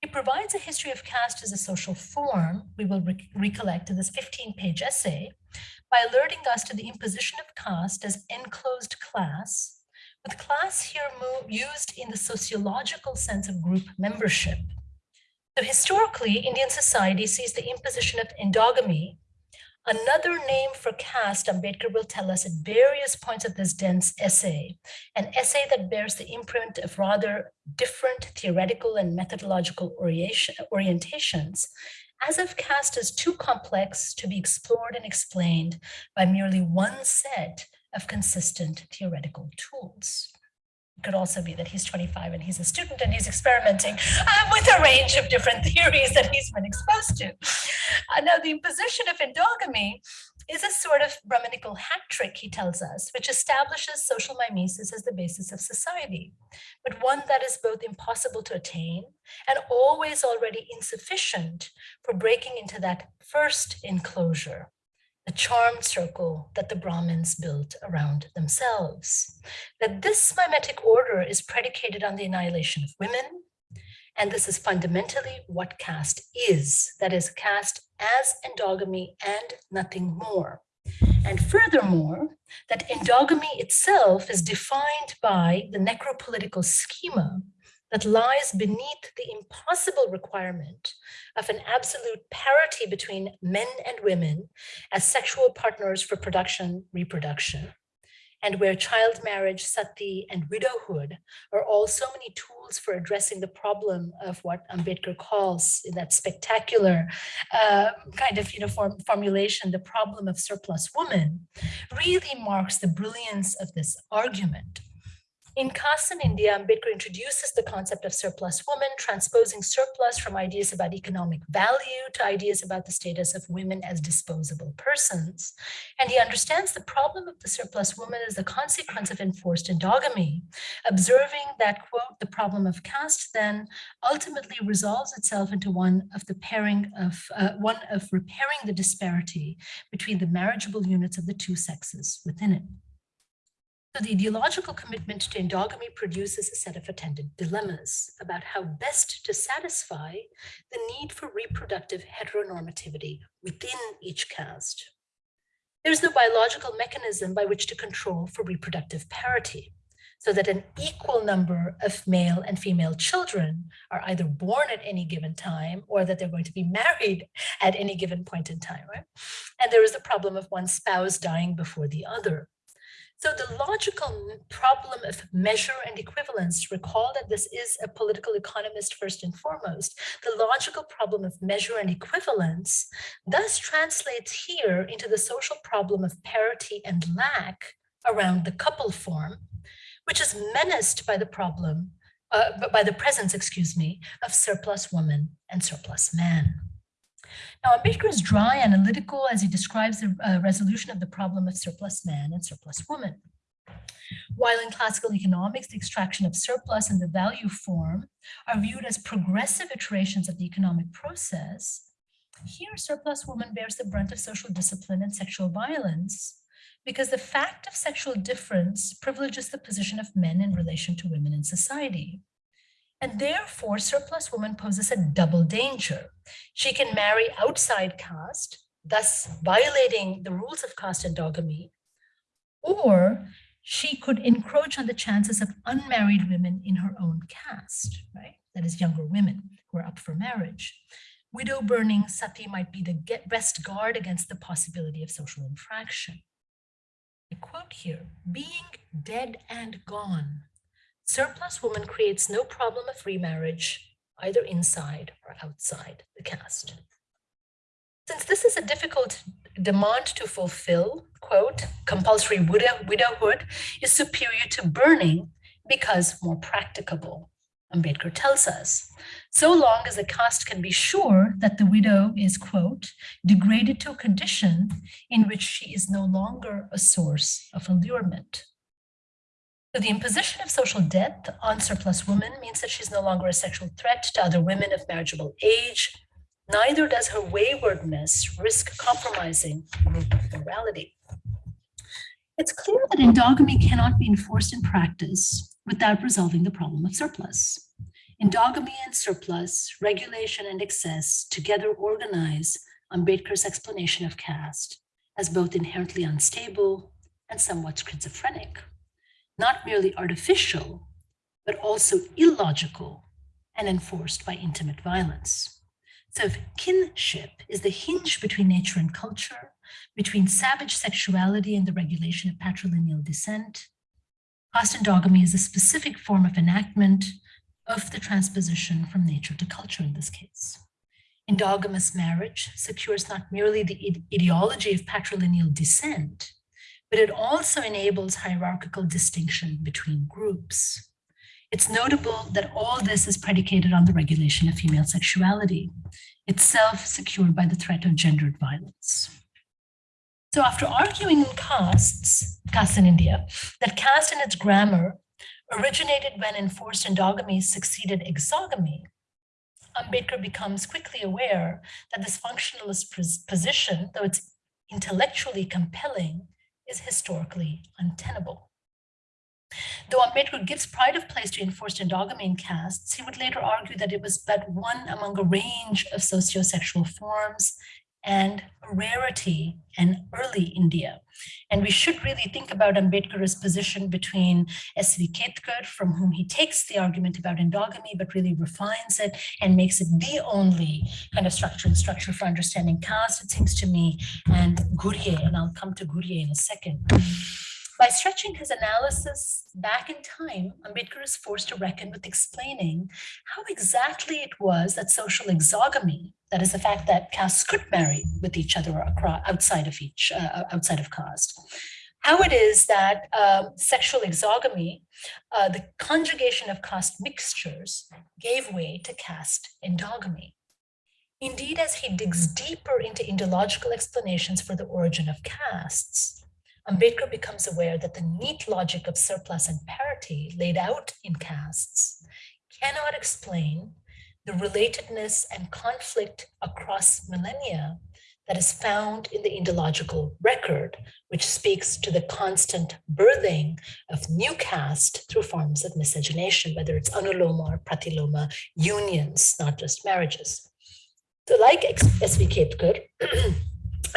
He provides a history of caste as a social form, we will re recollect in this 15-page essay, by alerting us to the imposition of caste as enclosed class, with class here used in the sociological sense of group membership. So historically, Indian society sees the imposition of endogamy Another name for caste, Ambedkar will tell us at various points of this dense essay, an essay that bears the imprint of rather different theoretical and methodological orientations, as if caste is too complex to be explored and explained by merely one set of consistent theoretical tools. Could also be that he's 25 and he's a student and he's experimenting uh, with a range of different *laughs* theories that he's been exposed to. Uh, now, the imposition of endogamy is a sort of Brahminical hat trick, he tells us, which establishes social mimesis as the basis of society, but one that is both impossible to attain and always already insufficient for breaking into that first enclosure the charmed circle that the Brahmins built around themselves. That this mimetic order is predicated on the annihilation of women, and this is fundamentally what caste is, that is caste as endogamy and nothing more. And furthermore, that endogamy itself is defined by the necropolitical schema that lies beneath the impossible requirement of an absolute parity between men and women as sexual partners for production, reproduction, and where child marriage, sati, and widowhood are all so many tools for addressing the problem of what Ambedkar calls in that spectacular uh, kind of you know, form, formulation, the problem of surplus woman, really marks the brilliance of this argument. In in India, Ambedkar introduces the concept of surplus woman, transposing surplus from ideas about economic value to ideas about the status of women as disposable persons. And he understands the problem of the surplus woman as a consequence of enforced endogamy, observing that, quote, the problem of caste then ultimately resolves itself into one of the pairing of, uh, one of repairing the disparity between the marriageable units of the two sexes within it. So the ideological commitment to endogamy produces a set of attendant dilemmas about how best to satisfy the need for reproductive heteronormativity within each caste. There's the biological mechanism by which to control for reproductive parity, so that an equal number of male and female children are either born at any given time or that they're going to be *laughs* married at any given point in time, right? And there is the problem of one spouse dying before the other. So the logical problem of measure and equivalence, recall that this is a political economist first and foremost, the logical problem of measure and equivalence thus translates here into the social problem of parity and lack around the couple form, which is menaced by the problem, uh, by the presence, excuse me, of surplus woman and surplus man. Now, Ambedkar is dry and analytical as he describes the uh, resolution of the problem of surplus man and surplus woman. While in classical economics, the extraction of surplus and the value form are viewed as progressive iterations of the economic process, here surplus woman bears the brunt of social discipline and sexual violence because the fact of sexual difference privileges the position of men in relation to women in society. And therefore, surplus woman poses a double danger. She can marry outside caste, thus violating the rules of caste endogamy, or she could encroach on the chances of unmarried women in her own caste, right? That is younger women who are up for marriage. Widow burning sati might be the best guard against the possibility of social infraction. I quote here, being dead and gone surplus woman creates no problem of remarriage, either inside or outside the caste. Since this is a difficult demand to fulfill, quote, compulsory widow, widowhood is superior to burning because more practicable, Ambedkar tells us. So long as the caste can be sure that the widow is, quote, degraded to a condition in which she is no longer a source of allurement, so the imposition of social debt on surplus women means that she's no longer a sexual threat to other women of marriageable age. Neither does her waywardness risk compromising group morality. It's clear that endogamy cannot be enforced in practice without resolving the problem of surplus. Endogamy and surplus, regulation and excess together organize Ambedkar's explanation of caste as both inherently unstable and somewhat schizophrenic not merely artificial, but also illogical and enforced by intimate violence. So if kinship is the hinge between nature and culture, between savage sexuality and the regulation of patrilineal descent, caste endogamy is a specific form of enactment of the transposition from nature to culture in this case. Endogamous marriage secures not merely the ideology of patrilineal descent, but it also enables hierarchical distinction between groups. It's notable that all this is predicated on the regulation of female sexuality, itself secured by the threat of gendered violence. So after arguing in castes, castes in India, that caste and its grammar originated when enforced endogamy succeeded exogamy, Ambedkar becomes quickly aware that this functionalist position, though it's intellectually compelling, is historically untenable. Though Ambedkar gives pride of place to enforced endogamy in castes, he would later argue that it was but one among a range of sociosexual forms and rarity in early India. And we should really think about Ambedkar's position between S.V. Ketkar, from whom he takes the argument about endogamy, but really refines it and makes it the only kind of structure and structure for understanding caste, it seems to me, and Ghurye, and I'll come to Ghurye in a second. By stretching his analysis back in time, Ambedkar is forced to reckon with explaining how exactly it was that social exogamy, that is the fact that castes could marry with each other outside of each, uh, outside of caste, how it is that um, sexual exogamy, uh, the conjugation of caste mixtures, gave way to caste endogamy. Indeed, as he digs deeper into ideological explanations for the origin of castes, Ambedkar becomes aware that the neat logic of surplus and parity laid out in castes cannot explain the relatedness and conflict across millennia that is found in the Indological record, which speaks to the constant birthing of new caste through forms of miscegenation, whether it's anuloma or pratiloma unions, not just marriages. So like S.V. Ketkar, *clears throat*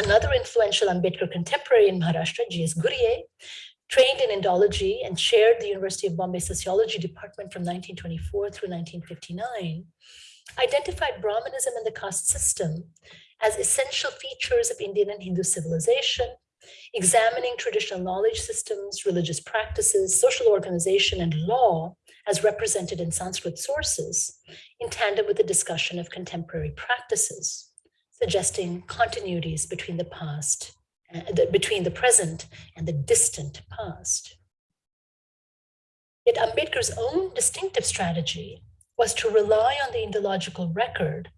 Another influential Ambedkar contemporary in Maharashtra, G.S. Ghurye, trained in Indology and chaired the University of Bombay Sociology Department from 1924 through 1959, identified Brahmanism and the caste system as essential features of Indian and Hindu civilization examining traditional knowledge systems, religious practices, social organization, and law as represented in Sanskrit sources, in tandem with the discussion of contemporary practices, suggesting continuities between the past, uh, the, between the present and the distant past. Yet Ambedkar's own distinctive strategy was to rely on the Indological record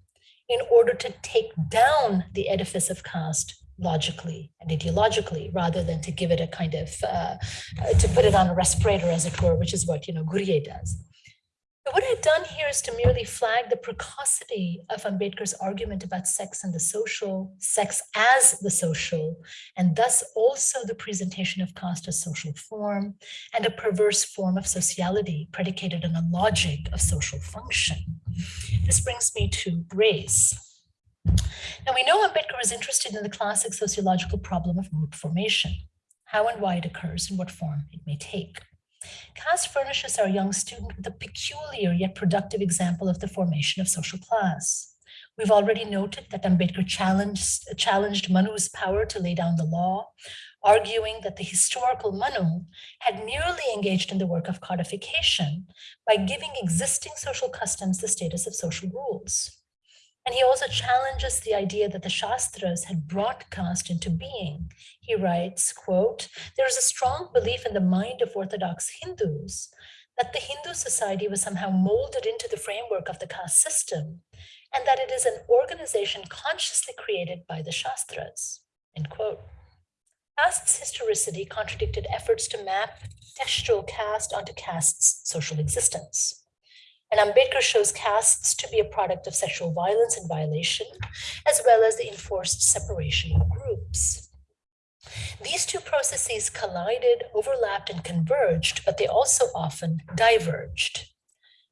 in order to take down the edifice of caste logically and ideologically rather than to give it a kind of uh, uh, to put it on a respirator as it were which is what you know Ghurye does but what I've done here is to merely flag the precocity of Ambedkar's argument about sex and the social, sex as the social, and thus also the presentation of caste as social form and a perverse form of sociality predicated on a logic of social function. This brings me to race. Now we know Ambedkar is interested in the classic sociological problem of group formation, how and why it occurs and what form it may take. Caste furnishes our young student with a peculiar yet productive example of the formation of social class. We've already noted that Ambedkar challenged, challenged Manu's power to lay down the law, arguing that the historical Manu had merely engaged in the work of codification by giving existing social customs the status of social rules. And he also challenges the idea that the Shastras had brought caste into being. He writes, quote, there is a strong belief in the mind of Orthodox Hindus that the Hindu society was somehow molded into the framework of the caste system, and that it is an organization consciously created by the Shastras, end quote. Caste's historicity contradicted efforts to map textual caste onto caste's social existence. And Ambedkar shows castes to be a product of sexual violence and violation, as well as the enforced separation of groups. These two processes collided, overlapped, and converged, but they also often diverged.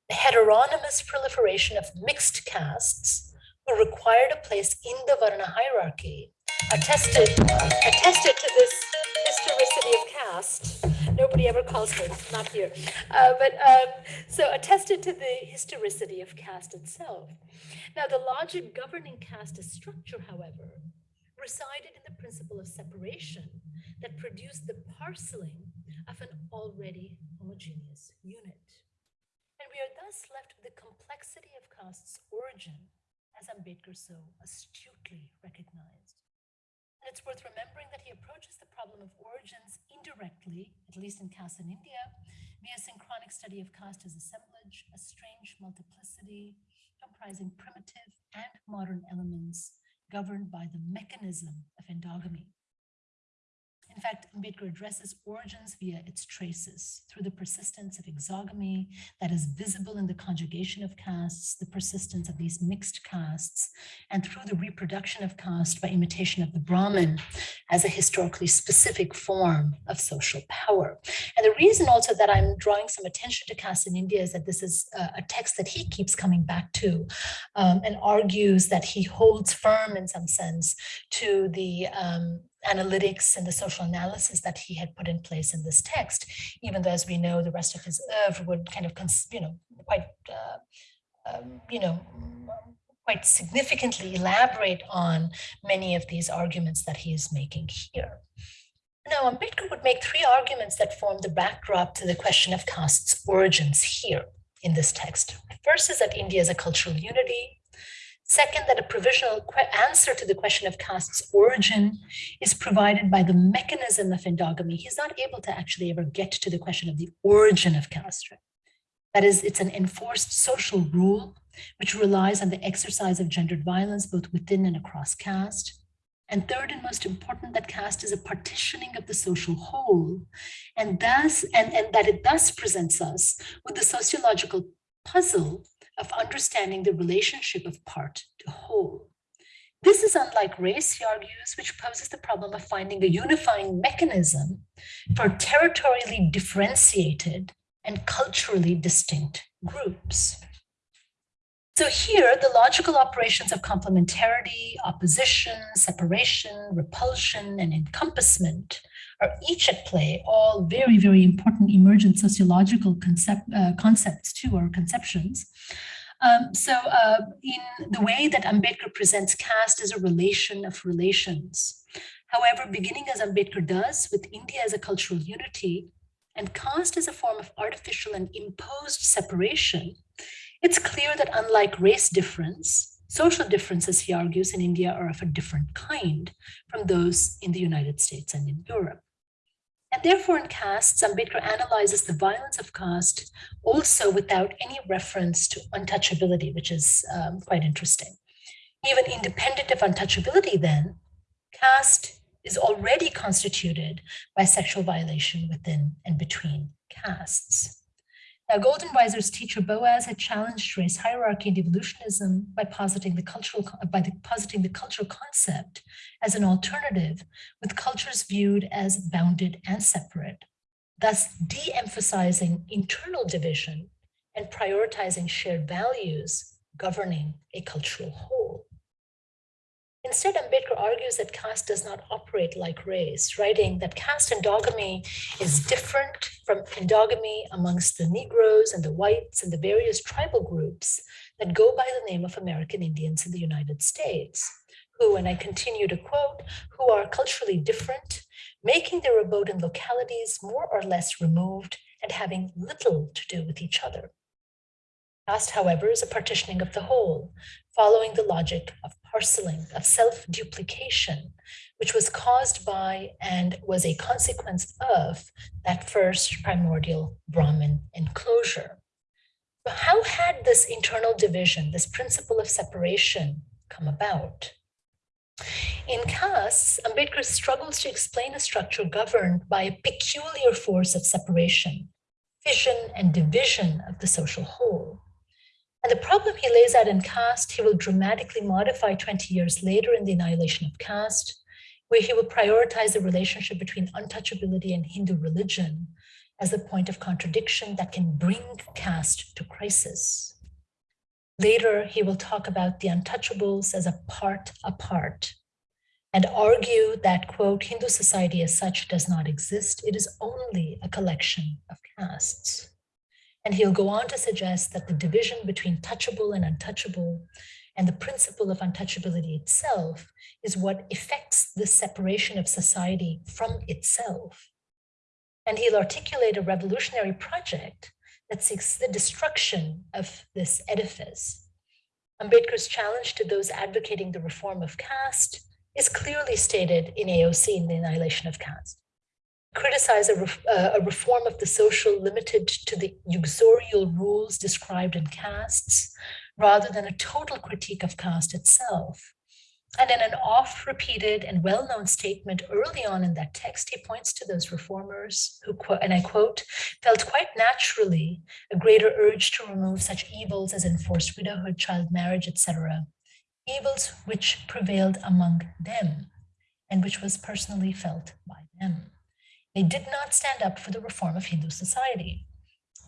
The heteronymous proliferation of mixed castes who required a place in the Varna hierarchy attested, attested to this historicity of caste Nobody ever calls me, not here. Uh, but um, so attested to the historicity of caste itself. Now, the logic governing caste structure, however, resided in the principle of separation that produced the parceling of an already homogeneous unit. And we are thus left with the complexity of caste's origin, as Ambedkar so astutely recognized. And it's worth remembering that he approaches the problem of origins indirectly, at least in caste in India, via synchronic study of caste as assemblage, a strange multiplicity comprising primitive and modern elements governed by the mechanism of endogamy. In fact, Ambedkar addresses origins via its traces through the persistence of exogamy that is visible in the conjugation of castes, the persistence of these mixed castes, and through the reproduction of caste by imitation of the Brahmin as a historically specific form of social power. And the reason also that I'm drawing some attention to caste in India is that this is a, text that he keeps coming back to um, and argues that he holds firm in some sense to the um, analytics and the social analysis that he had put in place in this text, even though, as we know, the rest of his oeuvre would kind of, you know, quite, uh, um, you know, quite significantly elaborate on many of these arguments that he is making here. Now, Ambedkar would make three arguments that form the backdrop to the question of caste's origins here in this text. First is that India is a cultural unity. Second, that a provisional answer to the question of caste's origin is provided by the mechanism of endogamy. He's not able to actually ever get to the question of the origin of caste. That is, it's an enforced social rule which relies on the exercise of gendered violence both within and across caste. And third and most important, that caste is a partitioning of the social whole, and thus and, and that it thus presents us with the sociological puzzle of understanding the relationship of part to whole. This is unlike race, he argues, which poses the problem of finding a unifying mechanism for territorially differentiated and culturally distinct groups. So here, the logical operations of complementarity, opposition, separation, repulsion, and encompassment are each at play, all very, very important emergent sociological concept, uh, concepts too, or conceptions. Um, so uh, in the way that Ambedkar presents caste as a relation of relations, However, beginning as Ambedkar does with India as a cultural unity and caste as a form of artificial and imposed separation, it's clear that unlike race difference, social differences, he argues, in India are of a different kind from those in the United States and in Europe. And therefore, in castes, Ambedkar analyzes the violence of caste also without any reference to untouchability, which is um, quite interesting. Even independent of untouchability, then, caste is already constituted by sexual violation within and between castes. Now, Goldenweiser's teacher Boas had challenged race hierarchy and evolutionism by positing the cultural by the, positing the cultural concept as an alternative, with cultures viewed as bounded and separate, thus de-emphasizing internal division and prioritizing shared values governing a cultural whole. Instead, Ambedkar argues that caste does not operate like race, writing that caste endogamy is different from endogamy amongst the Negroes and the whites and the various tribal groups that go by the name of American Indians in the United States, who, and I continue to quote, who are culturally different, making their abode in localities more or less removed and having little to do with each other. Caste, however, is a partitioning of the whole, following the logic of parceling, of self-duplication, which was caused by and was a consequence of that first primordial Brahman enclosure. How had this internal division, this principle of separation come about? In castes, Ambedkar struggles to explain a structure governed by a peculiar force of separation, fission and division of the social whole. And the problem he lays out in caste, he will dramatically modify 20 years later in the annihilation of caste, where he will prioritize the relationship between untouchability and Hindu religion as a point of contradiction that can bring caste to crisis. Later, he will talk about the untouchables as a part apart and argue that, quote, Hindu society as such does not exist. It is only a collection of castes. And he'll go on to suggest that the division between touchable and untouchable and the principle of untouchability itself is what effects the separation of society from itself. And he'll articulate a revolutionary project that seeks the destruction of this edifice. Ambedkar's challenge to those advocating the reform of caste is clearly stated in AOC in the annihilation of caste criticize a, uh, a, reform of the social limited to the uxorial rules described in castes, rather than a total critique of caste itself. And in an oft repeated and well known statement early on in that text, he points to those reformers who, quote, and I quote, felt quite naturally a greater urge to remove such evils as enforced widowhood, child marriage, etc., evils which prevailed among them and which was personally felt by them. They did not stand up for the reform of Hindu society.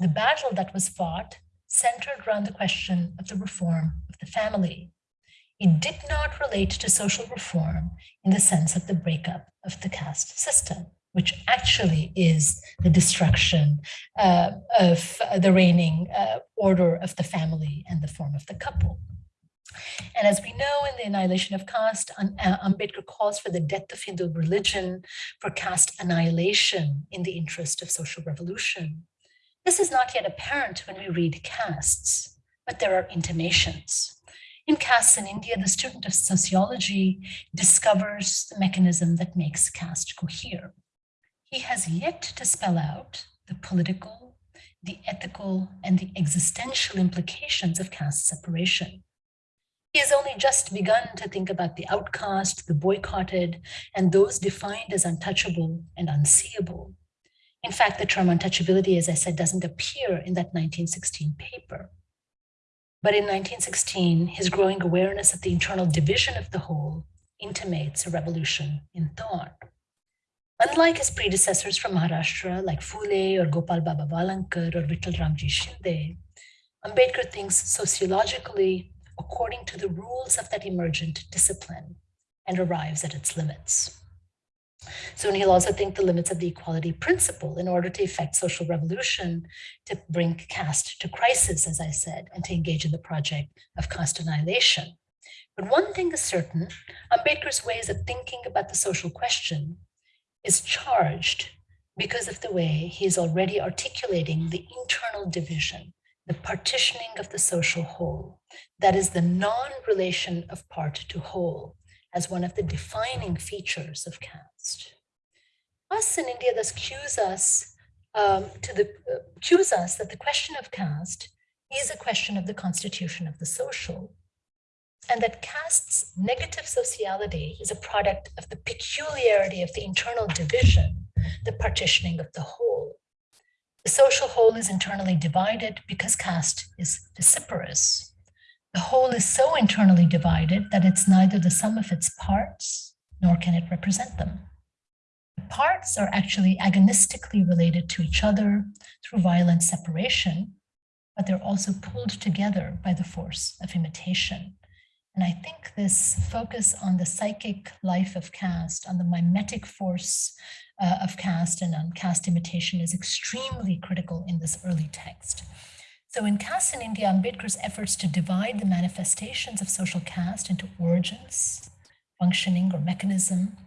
The battle that was fought centered around the question of the reform of the family. It did not relate to social reform in the sense of the breakup of the caste system, which actually is the destruction uh, of the reigning uh, order of the family and the form of the couple. And as we know in the annihilation of caste, uh, Ambedkar calls for the death of Hindu religion, for caste annihilation in the interest of social revolution. This is not yet apparent when we read castes, but there are intimations. In castes in India, the student of sociology discovers the mechanism that makes caste cohere. He has yet to spell out the political, the ethical, and the existential implications of caste separation. He has only just begun to think about the outcast, the boycotted, and those defined as untouchable and unseeable. In fact, the term untouchability, as I said, doesn't appear in that 1916 paper. But in 1916, his growing awareness of the internal division of the whole intimates a revolution in thought. Unlike his predecessors from Maharashtra, like Phule or Gopal Baba Walangkar or Vitthal Ramji Shinde, Ambedkar thinks sociologically according to the rules of that emergent discipline and arrives at its limits. So he'll also think the limits of the equality principle in order to effect social revolution, to bring caste to crisis, as I said, and to engage in the project of caste annihilation. But one thing is certain, Ambedkar's ways of thinking about the social question is charged because of the way he is already articulating the internal division, the partitioning of the social whole, that is the non-relation of part to whole, as one of the defining features of caste. Us in India thus cues us um, to the uh, cues us that the question of caste is a question of the constitution of the social, and that caste's negative sociality is a product of the peculiarity of the internal division, the partitioning of the whole. The social whole is internally divided because caste is vociferous. The whole is so internally divided that it's neither the sum of its parts, nor can it represent them. The parts are actually agonistically related to each other through violent separation, but they're also pulled together by the force of imitation. And I think this focus on the psychic life of caste, on the mimetic force uh, of caste and on caste imitation is extremely critical in this early text. So in Caste in India, Ambedkar's efforts to divide the manifestations of social caste into origins, functioning or mechanism,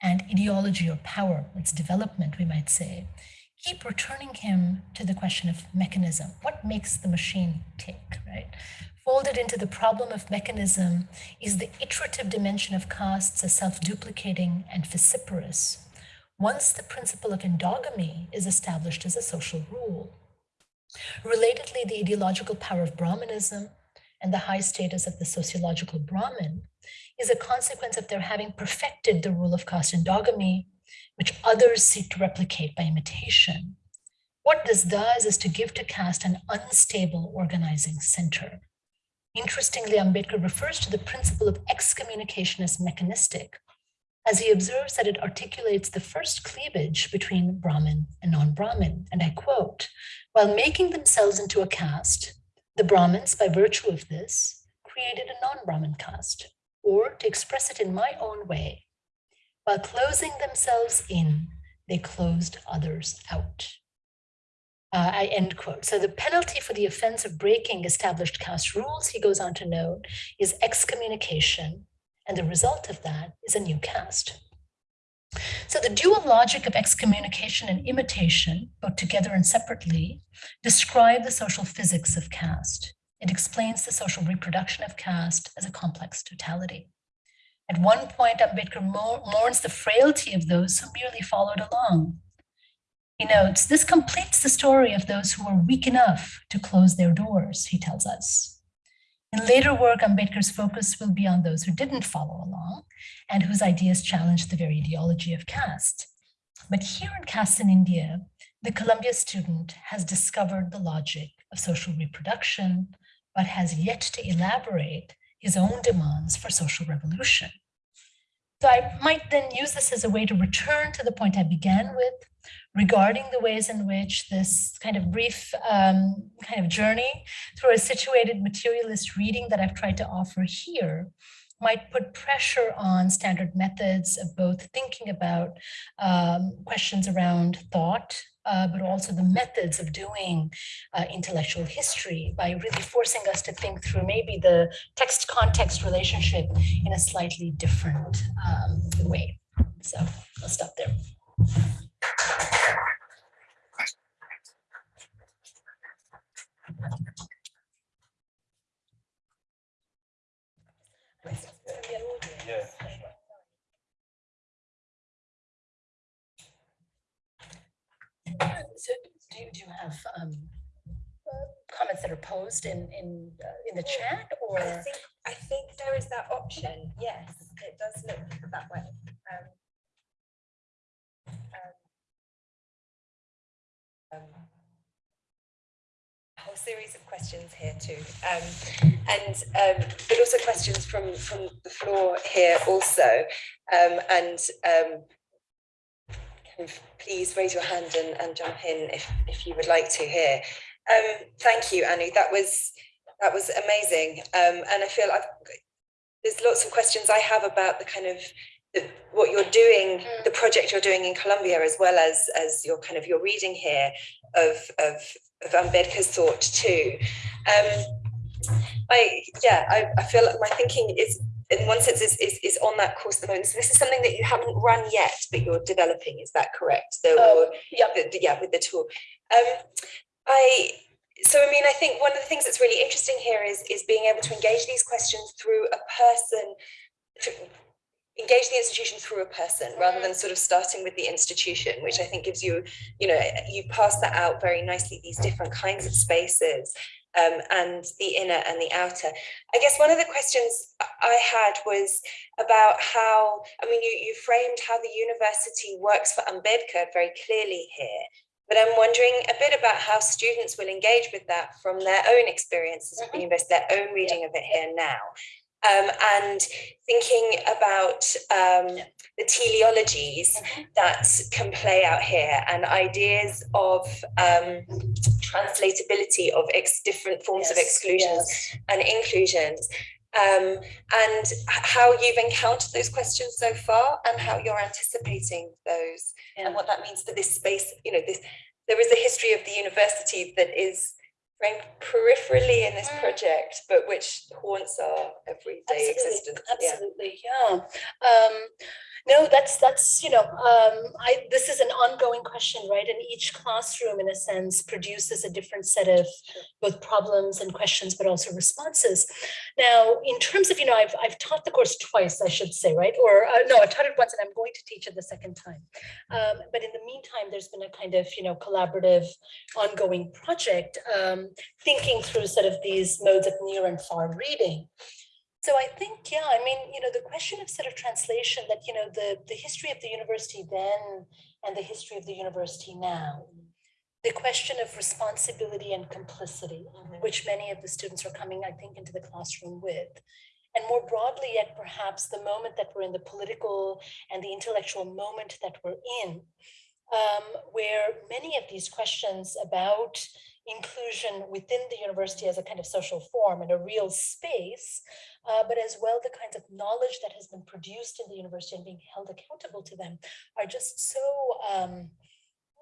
and ideology or power, its development, we might say, keep returning him to the question of mechanism. What makes the machine tick, right? Folded into the problem of mechanism is the iterative dimension of castes as self-duplicating and vociferous. Once the principle of endogamy is established as a social rule. Relatedly, the ideological power of Brahmanism and the high status of the sociological Brahmin is a consequence of their having perfected the rule of caste endogamy, which others seek to replicate by imitation. What this does is to give to caste an unstable organizing center. Interestingly, Ambedkar refers to the principle of excommunication as mechanistic, as he observes that it articulates the first cleavage between Brahmin and non-Brahmin. And I quote, while making themselves into a caste, the Brahmins, by virtue of this, created a non-Brahmin caste, or to express it in my own way, while closing themselves in, they closed others out. Uh, I end quote. So the penalty for the offense of breaking established caste rules, he goes on to note, is excommunication. And the result of that is a new caste. So the dual logic of excommunication and imitation, both together and separately, describe the social physics of caste. It explains the social reproduction of caste as a complex totality. At one point, Ambedkar mourns the frailty of those who merely followed along, he notes, this completes the story of those who were weak enough to close their doors, he tells us. In later work, Ambedkar's focus will be on those who didn't follow along and whose ideas challenged the very ideology of caste. But here in Caste in India, the Columbia student has discovered the logic of social reproduction, but has yet to elaborate his own demands for social revolution. So I might then use this as a way to return to the point I began with regarding the ways in which this kind of brief um, kind of journey through a situated materialist reading that I've tried to offer here might put pressure on standard methods of both thinking about um, questions around thought, uh, but also the methods of doing uh, intellectual history by really forcing us to think through maybe the text context relationship in a slightly different um, way. So I'll stop there. So do you, do you have um, comments that are posed in, in, uh, in the chat or? I think, I think there is that option, yes, it does look that way. Um, um, a whole series of questions here too, um, and um, but also questions from from the floor here also, um, and um, please raise your hand and, and jump in if if you would like to here. Um, thank you, Anu. That was that was amazing, and I feel I've, there's lots of questions I have about the kind of what you're doing, the project you're doing in Columbia, as well as as your kind of your reading here of of of Ambedkar's thought too. Um, I, yeah, I, I feel like my thinking is, in one sense, is, is, is on that course at the moment. So this is something that you haven't run yet, but you're developing, is that correct? So Um, yeah. the- yeah, with the tool. Um, I, so I mean, I think one of the things that's really interesting here is, is being able to engage these questions through a person, to engage the institution through a person rather than sort of starting with the institution, which I think gives you, you know, you pass that out very nicely, these different kinds of spaces um, and the inner and the outer. I guess one of the questions I had was about how, I mean, you, you framed how the university works for Ambedkar very clearly here. But I'm wondering a bit about how students will engage with that from their own experiences of the university, their own reading of it here now. Um, and thinking about um, the teleologies that can play out here and ideas of um, translatability of ex- different forms of exclusions yes. and inclusions um, and how you've encountered those questions so far and how you're anticipating those Yeah. and what that means for this space you know this there is a history of the university that is framed peripherally in this project but which haunts our everyday Absolutely, existence. Yeah. Absolutely, yeah. Um, no, that's, that's, you know, um, I, this is an ongoing question, right? And each classroom, in a sense, produces a different set of both problems and questions, but also responses. Now, in terms of, you know, I've, I've taught the course twice, I should say, right? Or, uh, no, I've taught it once and I'm going to teach it the second time. Um, but in the meantime, there's been a kind of, you know, collaborative ongoing project, um, thinking through sort of these modes of near and far reading. So I think, yeah, I mean, you know, the question of sort of translation that, you know, the, the history of the university then and the history of the university now, the question of responsibility and complicity, which many of the students are coming, I think, into the classroom with. And more broadly, yet perhaps the moment that we're in, the political and the intellectual moment that we're in, um, where many of these questions about inclusion within the university as a kind of social form and a real space, uh, but as well the kinds of knowledge that has been produced in the university and being held accountable to them are just so, um,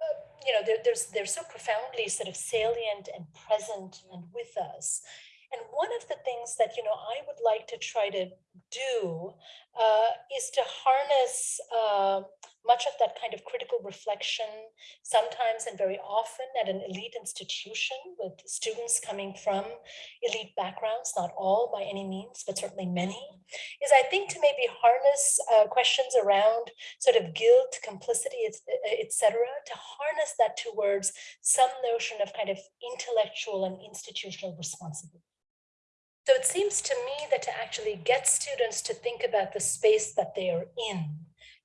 uh, you know, they're, there's, they're so profoundly sort of salient and present and with us. And one of the things that, you know, I would like to try to do uh, is to harness uh, much of that kind of critical reflection, sometimes and very often at an elite institution with students coming from elite backgrounds, not all by any means, but certainly many, is I think to maybe harness uh, questions around sort of guilt, complicity, etc., to harness that towards some notion of kind of intellectual and institutional responsibility. So it seems to me that to actually get students to think about the space that they are in,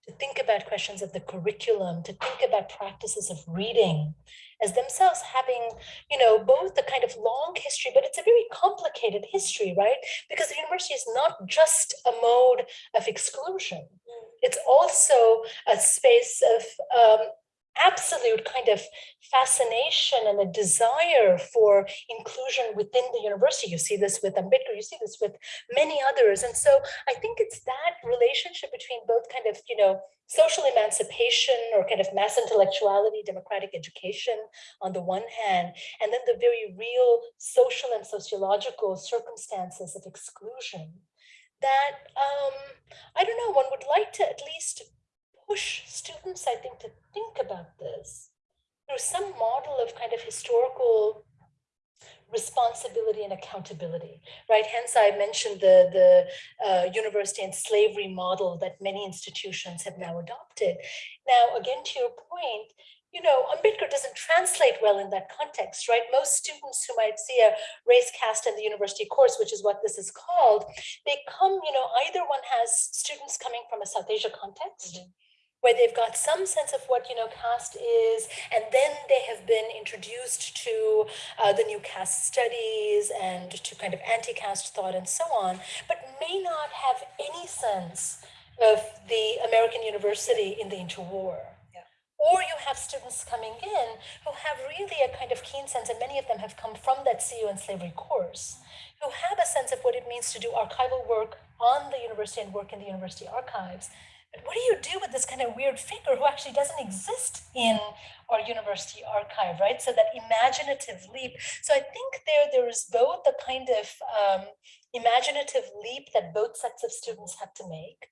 to think about questions of the curriculum, to think about practices of reading as themselves having, you know, both the kind of long history, but it's a very complicated history, right? Because the university is not just a mode of exclusion. It's also a space of um, absolute kind of fascination and a desire for inclusion within the university. You see this with Ambedkar, you see this with many others. And so I think it's that relationship between both kind of, you know, social emancipation or kind of mass intellectuality, democratic education on the one hand, and then the very real social and sociological circumstances of exclusion that, um, I don't know, one would like to at least push students, I think, to think about this through some model of kind of historical responsibility and accountability, right? Hence, I mentioned the, the uh, university and slavery model that many institutions have now adopted. Now, again, to your point, you know, Ambedkar doesn't translate well in that context, right? Most students who might see a race caste in the university course, which is what this is called, they come, you know, either one has students coming from a South Asia context, mm -hmm where they've got some sense of what you know caste is and then they have been introduced to uh, the new caste studies and to kind of anti-caste thought and so on but may not have any sense of the american university in the interwar. Or you have students coming in who have really a kind of keen sense and many of them have come from that CU and slavery course who have a sense of what it means to do archival work on the university and work in the university archives but what do you do with this kind of weird figure who actually doesn't exist in our university archive, right? So that imaginative leap. So I think there there is both a kind of um, imaginative leap that both sets of students have to make.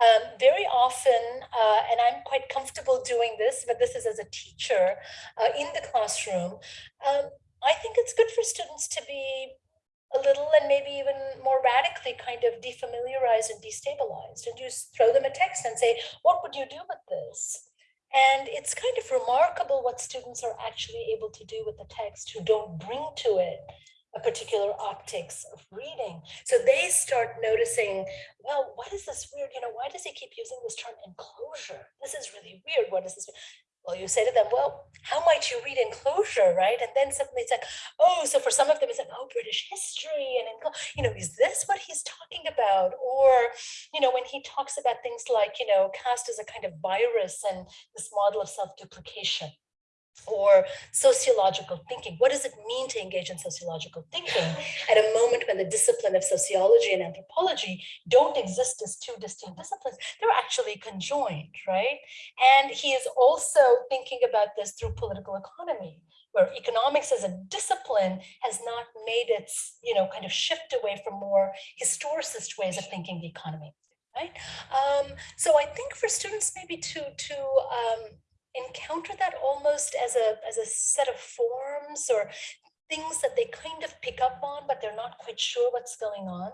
Um, very often, uh, and I'm quite comfortable doing this, but this is as a teacher uh, in the classroom, um, I think it's good for students to be a little and maybe even more radically kind of defamiliarized and destabilized and just throw them a text and say, what would you do with this? And it's kind of remarkable what students are actually able to do with the text who don't bring to it a particular optics of reading. So they start noticing, well, what is this weird, you know, why does he keep using this term enclosure? This is really weird. What is this? Well, you say to them, well, how might you read enclosure, right? And then suddenly it's like, oh, so for some of them it's like, oh, British history and, you know, is this what he's talking about? Or, you know, when he talks about things like, you know, caste as a kind of virus and this model of self-duplication, or sociological thinking. What does it mean to engage in sociological thinking at a moment when the discipline of sociology and anthropology don't exist as two distinct disciplines? They're actually conjoined, right? And he is also thinking about this through political economy, where economics as a discipline has not made its, you know, kind of shift away from more historicist ways of thinking the economy, right? Um, so I think for students maybe to, to um, encounter that almost as a as a set of forms or things that they kind of pick up on but they're not quite sure what's going on.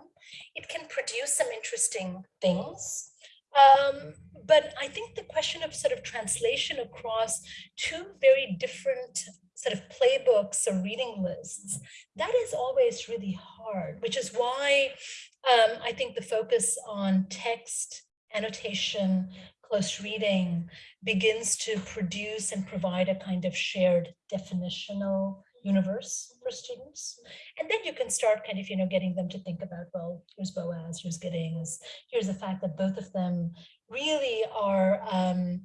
It can produce some interesting things. Um, but I think the question of sort of translation across two very different sort of playbooks or reading lists, that is always really hard, which is why um, I think the focus on text, annotation, close reading begins to produce and provide a kind of shared definitional universe for students. And then you can start kind of, you know, getting them to think about, well, here's Boas, here's Giddings, here's the fact that both of them really are um,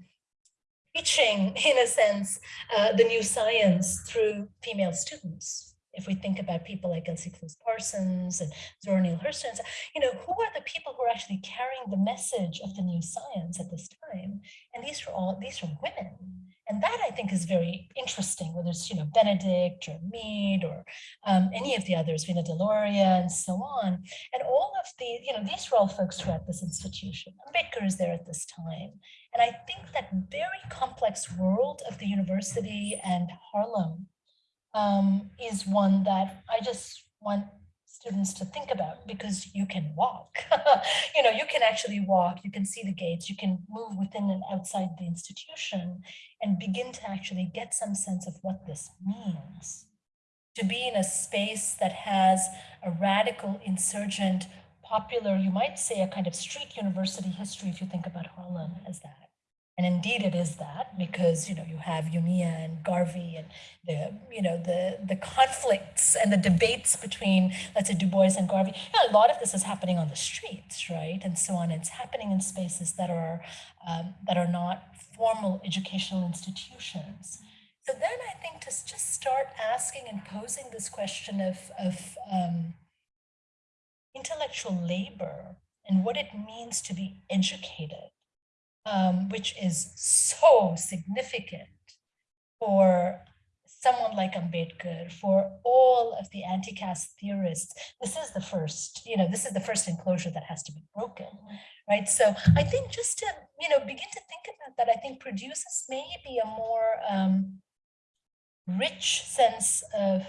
teaching, in a sense, uh, the new science through female students if we think about people like Elsie Clews Parsons and Zora Neale Hurston, you know, who are the people who are actually carrying the message of the new science at this time? And these are all, these are women. And that I think is very interesting, whether it's, you know, Benedict or Mead or um, any of the others, Vina Deloria and so on. And all of the, you know, these were all folks who are at this institution. Ambedkar is there at this time. And I think that very complex world of the university and Harlem um, is one that I just want students to think about because you can walk. *laughs* you know, you can actually walk, you can see the gates, you can move within and outside the institution and begin to actually get some sense of what this means. To be in a space that has a radical insurgent popular, you might say a kind of street university history if you think about Harlem as that. And indeed it is that because, you know, you have UNIA and Garvey and the, you know, the, the conflicts and the debates between, let's say, Du Bois and Garvey. A lot of this is happening on the streets, right? And so on. It's happening in spaces that are, um, that are not formal educational institutions. So then I think to just start asking and posing this question of, of um, intellectual labor and what it means to be educated um, which is so significant for someone like Ambedkar, for all of the anti-caste theorists, this is the first, you know, this is the first enclosure that has to be broken, right? So I think just to, you know, begin to think about that, I think produces maybe a more um, rich sense of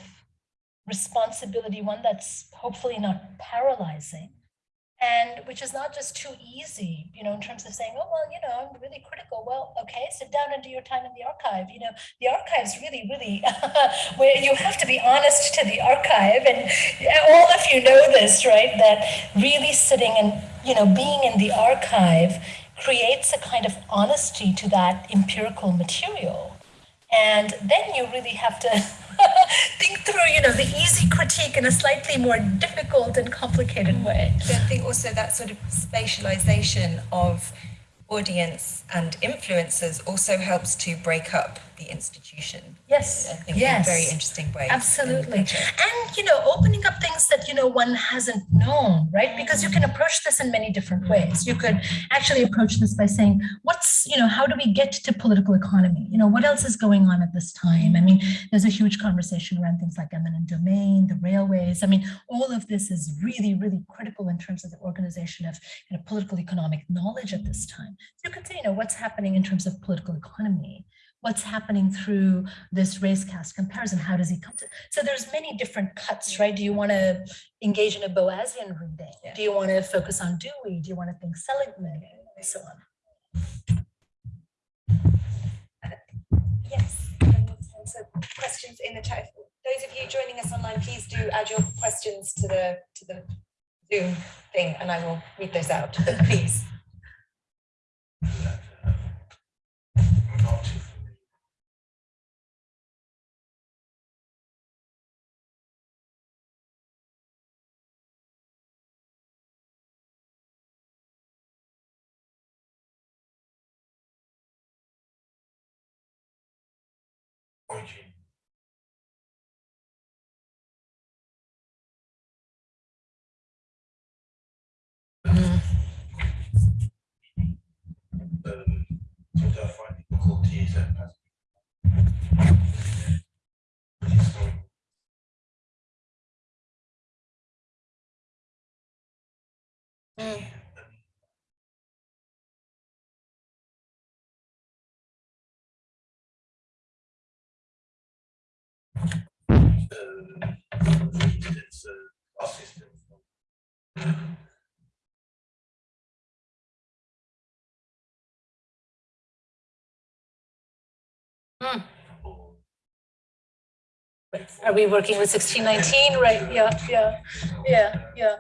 responsibility, one that's hopefully not paralyzing, and which is not just too easy, you know, in terms of saying, oh, well, you know, I'm really critical. Well, okay, sit down and do your time in the archive. You know, the archive's really, really, *laughs* where you have to be honest to the archive. And all of you know this, right? That really sitting and, you know, being in the archive creates a kind of honesty to that empirical material. And then you really have to *laughs* think through, you know, the easy critique in a slightly more difficult and complicated way. I think also that sort of spatialization of audience and influencers also helps to break up the institution Yes, I think, in a yes. very interesting way. Absolutely. And, you know, opening up things that, you know, one hasn't known, right? Because you can approach this in many different mm-hmm. ways. You could actually approach this by saying, what's, you know, how do we get to political economy? You know, what else is going on at this time? I mean, there's a huge conversation around things like eminent domain, the railways. I mean, all of this is really, really critical in terms of the organization of you know, political economic knowledge at this time. So you could say, you know, what's happening in terms of political economy? What's happening through this race caste comparison? How does he come to? So there's many different cuts, right? Do you want to engage in a Boasian reading? Yeah. Do you want to focus on Dewey? Do you want to think Seligman? And so on. Uh, yes. So questions in the chat. Those of you joining us online, please do add your questions to the to the Zoom thing, and I will read those out. But *laughs* please. Difficulties and as uh, for Are we working with 1619? Right, yeah, yeah, yeah, yeah.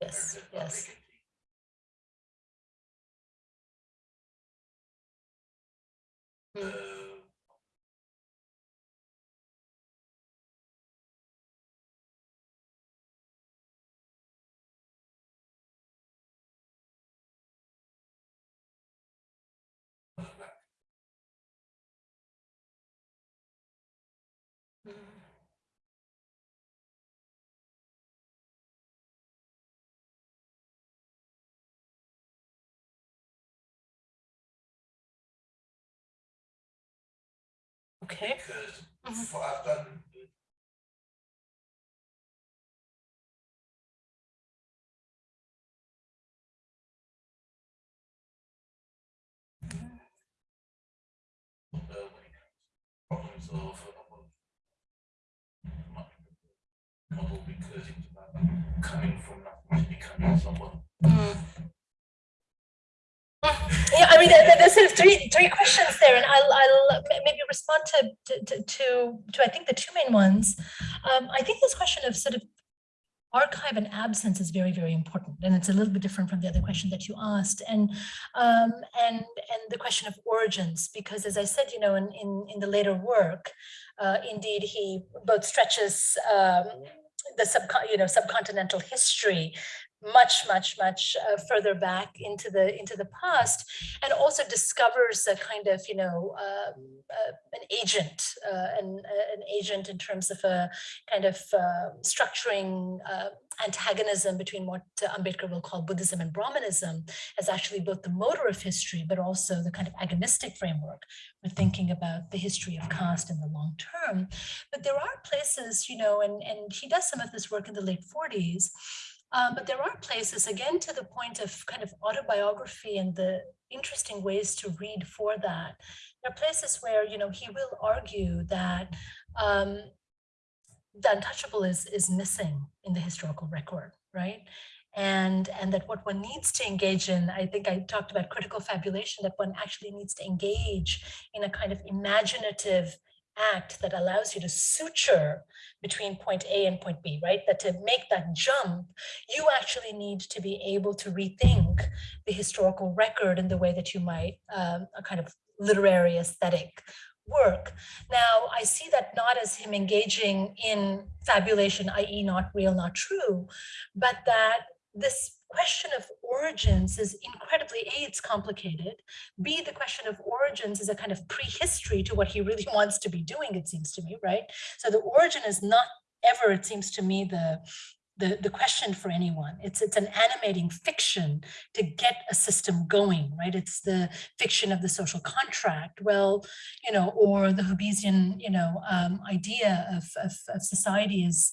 Yes, yes. Uh, Okay. because mm-hmm. what I've done mm-hmm. when it comes to problems of model because it's about coming from nothing to becoming someone. Mm-hmm. Yeah, I mean, there, there- there's sort of three, three questions there, and I'll, I'll maybe respond to, to, to, to, I think the two main ones. Um, I think this question of sort of archive and absence is very, very important, and it's a little bit different from the other question that you asked, and, um, and, and the question of origins, because as I said, you know, in, in, in the later work, uh, indeed, he both stretches, um, the subcon, you know, subcontinental history much, much, much uh, further back into the into the past, and also discovers a kind of, you know, um, uh, an agent, uh, an, uh, an agent in terms of a kind of uh, structuring uh, antagonism between what uh, Ambedkar will call Buddhism and Brahmanism as actually both the motor of history, but also the kind of agonistic framework for thinking about the history of caste in the long term. But there are places, you know, and, and he does some of this work in the late 40s, um, but there are places, again, to the point of kind of autobiography and the interesting ways to read for that. There are places where, you know, he will argue that um, the untouchable is, is missing in the historical record, right? And, and that what one needs to engage in, I think I talked about critical fabulation, that one actually needs to engage in a kind of imaginative act that allows you to suture between point A and point B, right? That to make that jump, you actually need to be able to rethink the historical record in the way that you might um, a kind of literary aesthetic work. Now, I see that not as him engaging in fabulation, i.e. not real, not true, but that this question of origins is incredibly, A, it's complicated, B, the question of origins is a kind of prehistory to what he really *laughs* wants to be doing, it seems to me, right? So the origin is not ever, it seems to me, the the, the question for anyone. It's, it's an animating fiction to get a system going, right? It's the fiction of the social contract, well, you know, or the Hobbesian, you know, um, idea of, of, of society is,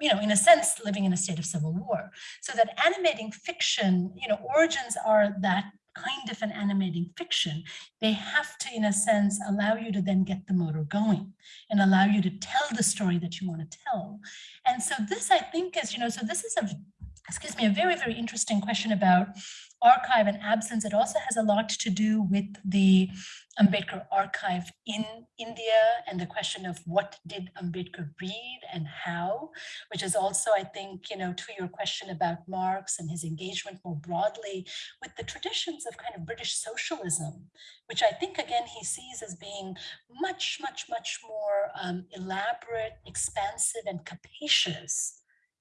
you know, in a sense, living in a state of civil war. So that animating fiction, you know, origins are that kind of an animating fiction, they have to, in a sense, allow you to then get the motor going and allow you to tell the story that you want to tell. And so this, I think, is, you know, so this is a, excuse me, a very, very interesting question about archive and absence. It also has a lot to do with the Ambedkar archive in India and the question of what did Ambedkar read and how, which is also, I think, you know, to your question about Marx and his engagement more broadly with the traditions of kind of British socialism, which I think, again, he sees as being much, much, much more um, elaborate, expansive, and capacious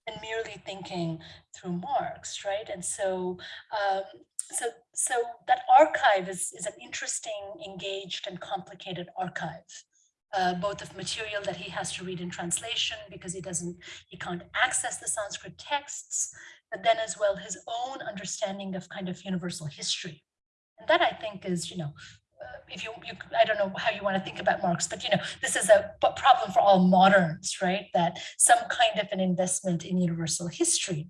than merely thinking through Marx, right? And so, um, so, so that archive is, is an interesting, engaged, and complicated archive. Uh, both of material that he has to read in translation because he doesn't, he can't access the Sanskrit texts, but then as well his own understanding of kind of universal history. And that I think is, you know, Uh, if you, you, I don't know how you want to think about Marx, but you know, this is a problem for all moderns, right? That some kind of an investment in universal history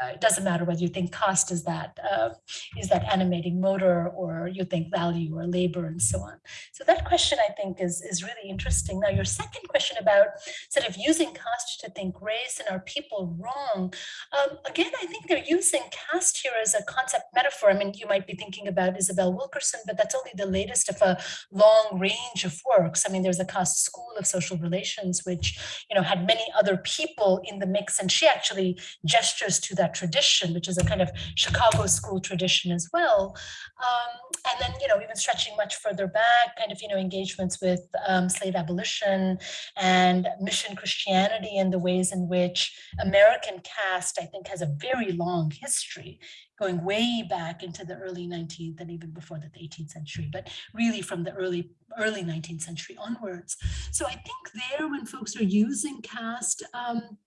uh, it doesn't matter whether you think caste is that uh, is that animating motor or you think value or labor and so on. So that question I think is, is really interesting. Now your second question about sort of using caste to think race and are people wrong? Um, again, I think they're using caste here as a concept metaphor. I mean, you might be thinking about Isabel Wilkerson, but that's only the latest of a long range of works. I mean, there's a caste school of social relations, which, you know, had many other people in the mix. And she actually gestures to that tradition, which is a kind of Chicago school tradition as well. Um, and then, you know, even stretching much further back, kind of, you know, engagements with um, slave abolition and mission Christianity and the ways in which American caste, I think, has a very long history going way back into the early 19th and even before the 18th century, but really from the early early 19th century onwards. So I think there when folks are using caste, um,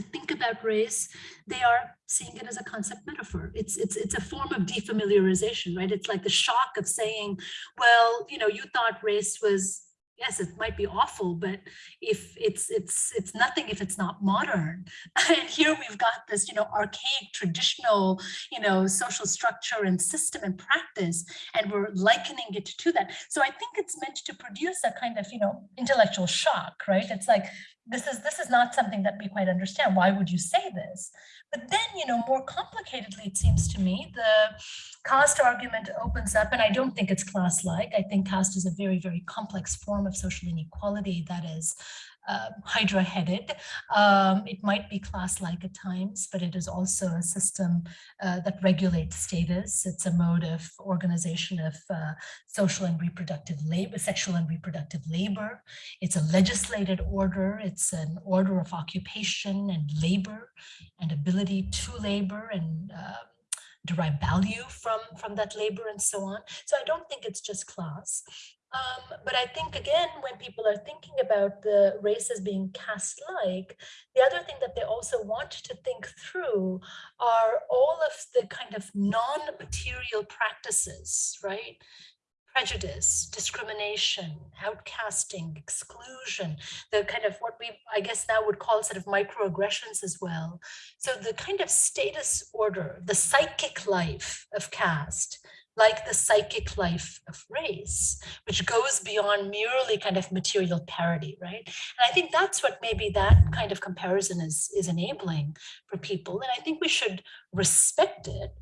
think about race, they are seeing it as a concept metaphor. It's, it's, it's a form of defamiliarization, right? It's like the shock of saying, well, you know, you thought race was yes, it might be awful, but if it's it's it's nothing if it's not modern. *laughs* And here we've got this, you know, archaic, traditional, you know, social structure and system and practice, and we're likening it to that. So I think it's meant to produce a kind of, you know, intellectual shock, right? It's like this is this is not something that we quite understand. Why would you say this? But then, you know, more complicatedly, it seems to me, the caste argument opens up, and I don't think it's class-like. I think caste is a very, very complex form of social inequality that is uh, hydra-headed. Um, it might be class-like at times, but it is also a system uh, that regulates status. It's a mode of organization of uh, social and reproductive labor, sexual and reproductive labor. It's a legislated order. It's an order of occupation and labor and ability to labor and uh, derive value from, from that labor and so on. So I don't think it's just class. Um, but I think, again, when people are thinking about the races being caste-like, the other thing that they also want to think through are all of the kind of non-material practices, right? prejudice, discrimination, outcasting, exclusion, the kind of what we, I guess now would call sort of microaggressions as well. So the kind of status order, the psychic life of caste, like the psychic life of race, which goes beyond merely kind of material parity, right? And I think that's what maybe that kind of comparison is, is enabling for people. And I think we should respect it.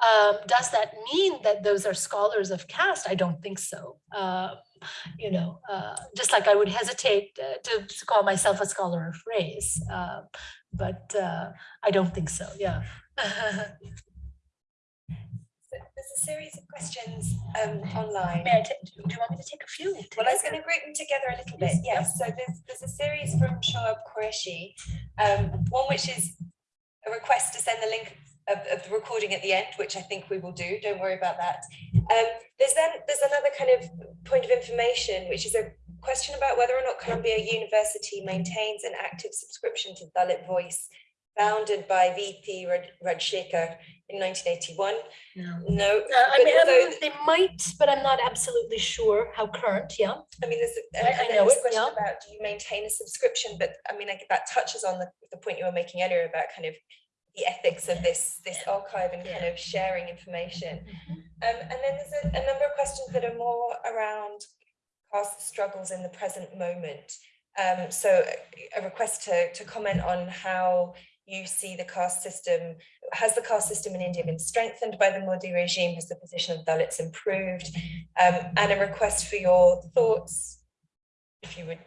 Um, does that mean that those are scholars of caste? I don't think so. Uh, you know, uh, just like I would hesitate uh, to, to call myself a scholar of race. Uh, but uh, I don't think so. Yeah. *laughs* There's a series of questions um, online. May I do you want me to take a few? Well, I was going to group them together a little bit, yes. So there's, there's a series from Shoaib Qureshi, um, one which is a request to send the link of, of the recording at the end, which I think we will do, don't worry about that. Um, there's then, there's another kind of point of information, which is a question about whether or not Columbia University maintains an active subscription to Dalit Voice, founded by VT Raj- Rajshekar in 1981. No. No, Uh, I mean, although- they might, but I'm not absolutely sure how current. Yeah. I mean, there's, a- I- and I then know this it, question yeah. about, do you maintain a subscription? But I mean, like, that touches on the, the point you were making earlier about kind of the ethics of this, this archive and kind of sharing information. Um, and then there's a, a number of questions that are more around past struggles in the present moment. Um, so a- a request to, to comment on how you see the caste system, has the caste system in India been strengthened by the Modi regime? Has the position of Dalits improved? Um, and a request for your thoughts, if you would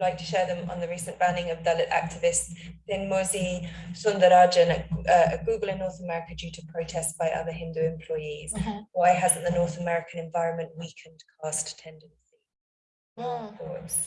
like to share them on the recent banning of Dalit activists Din Mozi Sundarajan at, uh, at Google in North America due to protests by other Hindu employees. Mhm. Why hasn't the North American environment weakened caste tendency? Mm.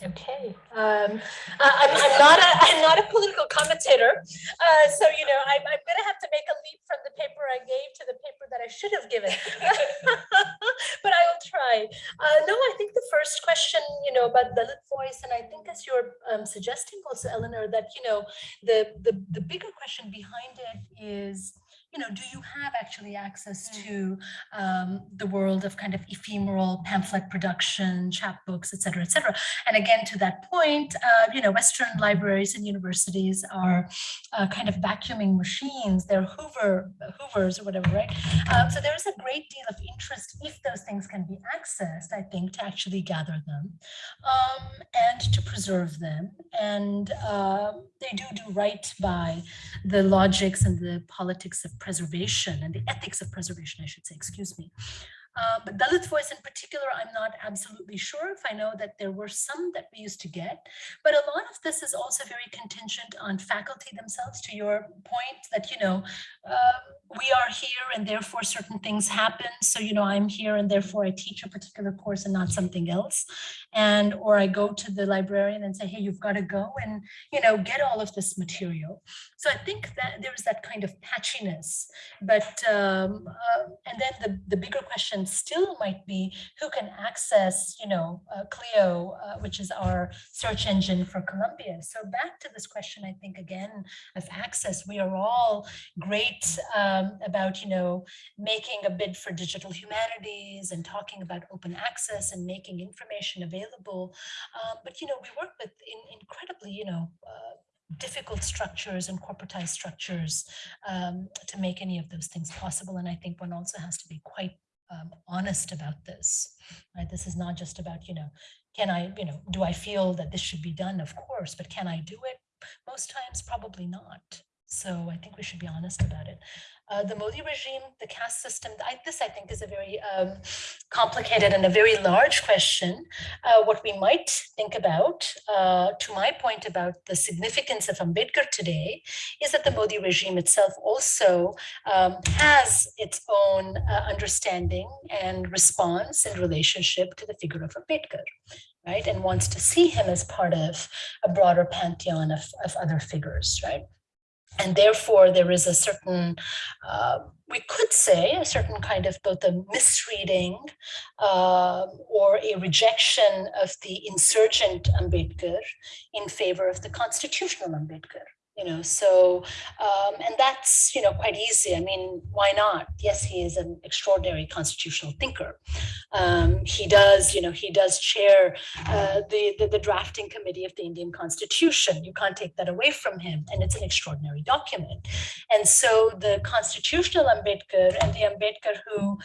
Okay. Um, I- I'm, I'm not a, I'm not a political commentator. Uh, so, you know, I'm, I'm going to have to make a leap from the paper I gave to the paper that I should have given. *laughs* but I will try. Uh, no, I think the first question, you know, about Dalit voice, and I think as you're um, suggesting also, Eleanor, that, you know, the, the, the bigger question behind it is, you know, do you have actually access to um, the world of kind of ephemeral pamphlet production, chapbooks, et cetera, et cetera. And again, to that point, uh, you know, Western libraries and universities are uh, kind of vacuuming machines. They're Hoover, Hoovers or whatever, right? Um, so there is a great deal of interest if those things can be accessed, I think, to actually gather them um, and to preserve them. And uh, they do do right by the logics and the politics of preservation and the ethics of preservation, I should say, excuse me. Uh, but Dalit voice in particular, I'm not absolutely sure if I know that there were some that we used to get, but a lot of this is also very contingent on faculty themselves to your point that, you know, uh, we are here and therefore certain things happen. So, you know, I'm here and therefore I teach a particular course and not something else. And, or I go to the librarian and say, hey, you've got to go and, you know, get all of this material. So I think that there's that kind of patchiness, but, um, uh, and then the, the bigger question still might be who can access, you know, uh, Clio, uh, which is our search engine for Columbia. So back to this question, I think again of access, we are all great um, about, you know, making a bid for digital humanities and talking about open access and making information available. Um, but, you know, we work with in, incredibly, you know, uh, difficult structures and corporatized structures um, to make any of those things possible. And I think one also has to be quite um, honest about this, right? This is not just about, you know, can I, you know, do I feel that this should be done? Of course, but can I do it? Most times, probably not. So I think we should be honest about it. Uh, the Modi regime, the caste system, I, this I think is a very um, complicated and a very large question. Uh, what we might think about, uh, to my point about the significance of Ambedkar today, is that the Modi regime itself also um, has its own uh, understanding and response in relationship to the figure of Ambedkar, right? And wants to see him as part of a broader pantheon of, of other figures, right? And therefore, there is a certain, uh, we could say, a certain kind of both a misreading uh, or a rejection of the insurgent Ambedkar in favor of the constitutional Ambedkar. You know, so um, and that's you know quite easy. I mean, why not? Yes, he is an extraordinary constitutional thinker. Um, he does, you know, he does chair uh, the, the the drafting committee of the Indian Constitution. You can't take that away from him, and it's an extraordinary document. And so the constitutional Ambedkar and the Ambedkar who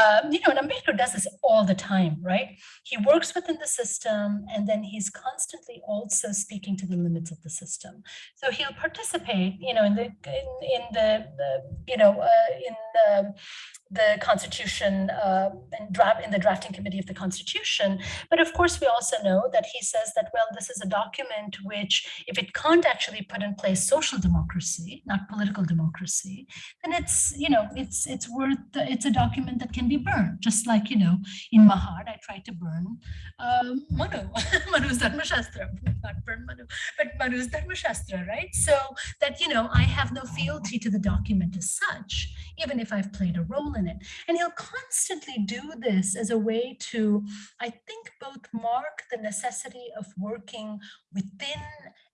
um, you know, and Ambedkar does this all the time, right? He works within the system and then he's constantly also speaking to the limits of the system. So he'll participate, you know, in the, in, in the, the, you know, uh, in the, the constitution uh, and draft in the drafting committee of the constitution. But of course, we also know that he says that, well, this is a document which, if it can't actually put in place social democracy, not political democracy, then it's, you know, it's it's worth, it's a document that can be burned. Just like, you know, in Mahad, I tried to burn um, Manu, *laughs* Manu's Dharma Shastra, not burn Manu, but Manu's Dharma Shastra, right? So that, you know, I have no fealty to the document as such, even if I've played a role in And he'll constantly do this as a way to, I think, both mark the necessity of working within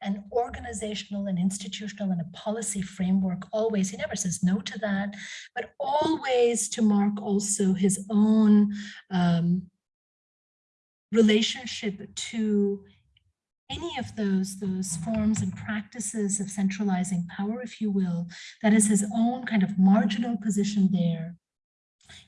an organizational and institutional and a policy framework always. He never says no to that, but always to mark also his own um, relationship to any of those those forms and practices of centralizing power, if you will, that is his own kind of marginal position there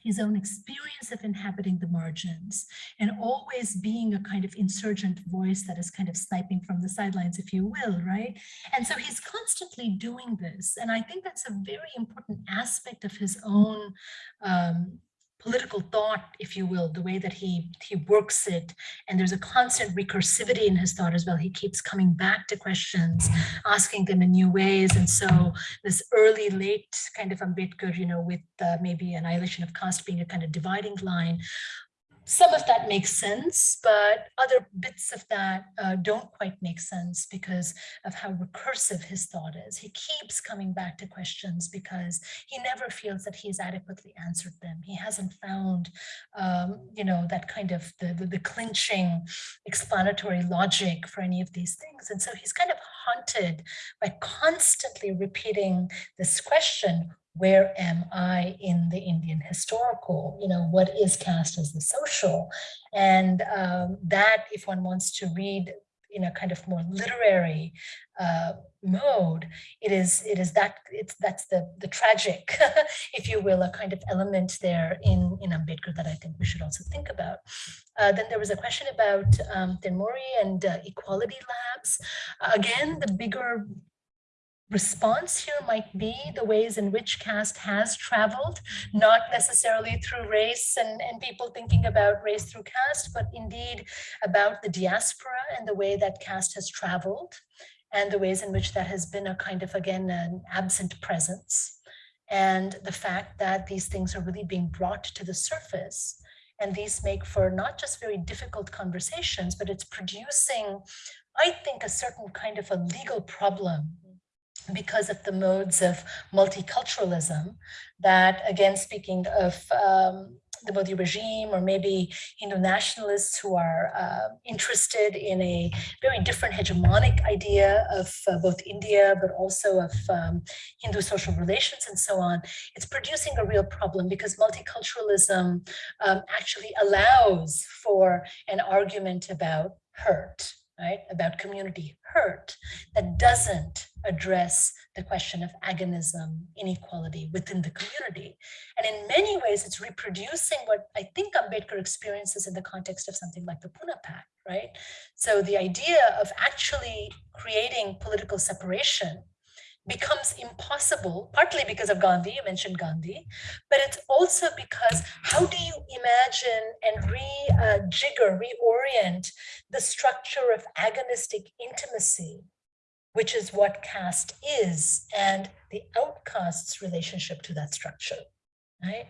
his own experience of inhabiting the margins and always being a kind of insurgent voice that is kind of sniping from the sidelines, if you will, right? And so he's constantly doing this. And I think that's a very important aspect of his own um, political thought, if you will, the way that he he works it. And there's a constant recursivity in his thought as well. He keeps coming back to questions, asking them in new ways. And so this early, late kind of Ambedkar, you know, with uh, maybe annihilation of caste being a kind of dividing line, some of that makes sense, but other bits of that uh, don't quite make sense because of how recursive his thought is. He keeps coming back to questions because he never feels that he's adequately answered them. He hasn't found, um, you know, that kind of the, the, the clinching explanatory logic for any of these things. And so he's kind of haunted by constantly repeating this question, where am I in the Indian historical, you know, what is caste as the social? And um, that, if one wants to read in a kind of more literary uh, mode, it is it is that it's that's the the tragic, *laughs* if you will, a kind of element there in in Ambedkar that I think we should also think about. Uh, then there was a question about um, Thenmozhi and uh, equality labs. again, the bigger response here might be the ways in which caste has traveled, not necessarily through race and, and people thinking about race through caste, but indeed about the diaspora and the way that caste has traveled and the ways in which that has been a kind of, again, an absent presence. And the fact that these things are really being brought to the surface. And these make for not just very difficult conversations, but it's producing, I think, a certain kind of a legal problem because of the modes of multiculturalism that again speaking of um, the Modi regime or maybe Hindu nationalists who are uh, interested in a very different hegemonic idea of uh, both India, but also of um, Hindu social relations and so on, it's producing a real problem because multiculturalism um, actually allows for an argument about hurt, right, about community hurt that doesn't address the question of agonism, inequality within the community. And in many ways, it's reproducing what I think Ambedkar experiences in the context of something like the Pune Pact, right? So the idea of actually creating political separation becomes impossible, partly because of Gandhi, you mentioned Gandhi, but it's also because how do you imagine and re-jigger, uh, reorient the structure of agonistic intimacy, which is what caste is, and the outcast's relationship to that structure, right?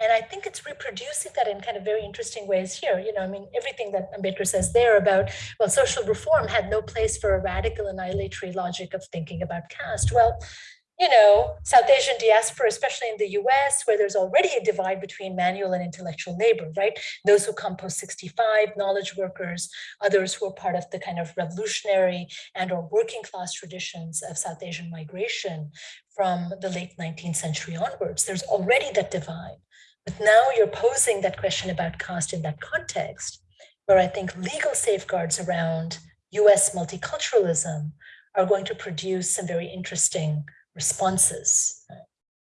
And I think it's reproducing that in kind of very interesting ways here. You know, I mean, everything that Ambedkar says there about, well, social reform had no place for a radical annihilatory logic of thinking about caste. Well, you know, South Asian diaspora, especially in the US, where there's already a divide between manual and intellectual labor, right? Those who come post 65, knowledge workers, others who are part of the kind of revolutionary and or working class traditions of South Asian migration from the late 19th century onwards. There's already that divide. But now you're posing that question about caste in that context, where I think legal safeguards around US multiculturalism are going to produce some very interesting responses.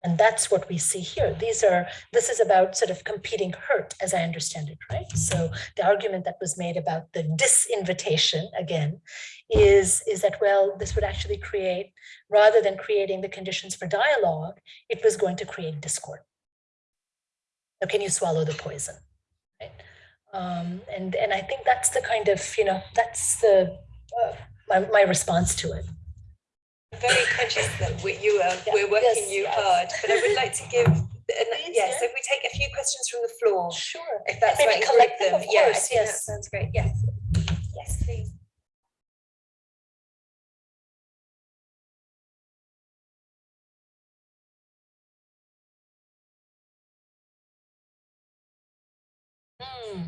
And that's what we see here. These are, this is about sort of competing hurt, as I understand it, right? So the argument that was made about the disinvitation, again, is, is that, well, this would actually create, rather than creating the conditions for dialogue, it was going to create discord. So can you swallow the poison? Right? Um, and, and I think that's the kind of, you know, that's the, uh, my, my response to it. Very conscious that we, you are, Yeah, we're working yes, you yes. hard, but I would like to give, *laughs* Please, yes, yeah. if we take a few questions from the floor, Sure. if that's right, collect them, them. of Yeah, course, think that yes. sounds great. Yes. Yes, please. Hmm.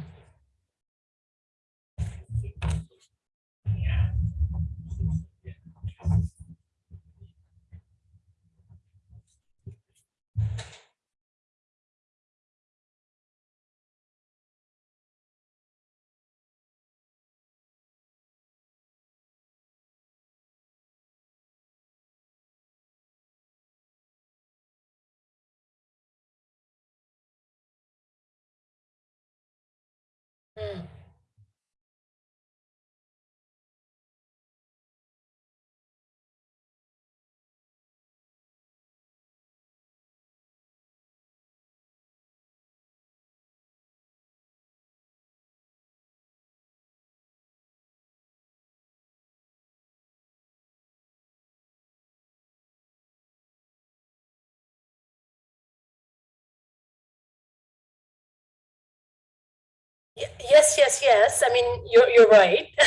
Yes, yes, yes. I mean, you're, you're right. *laughs*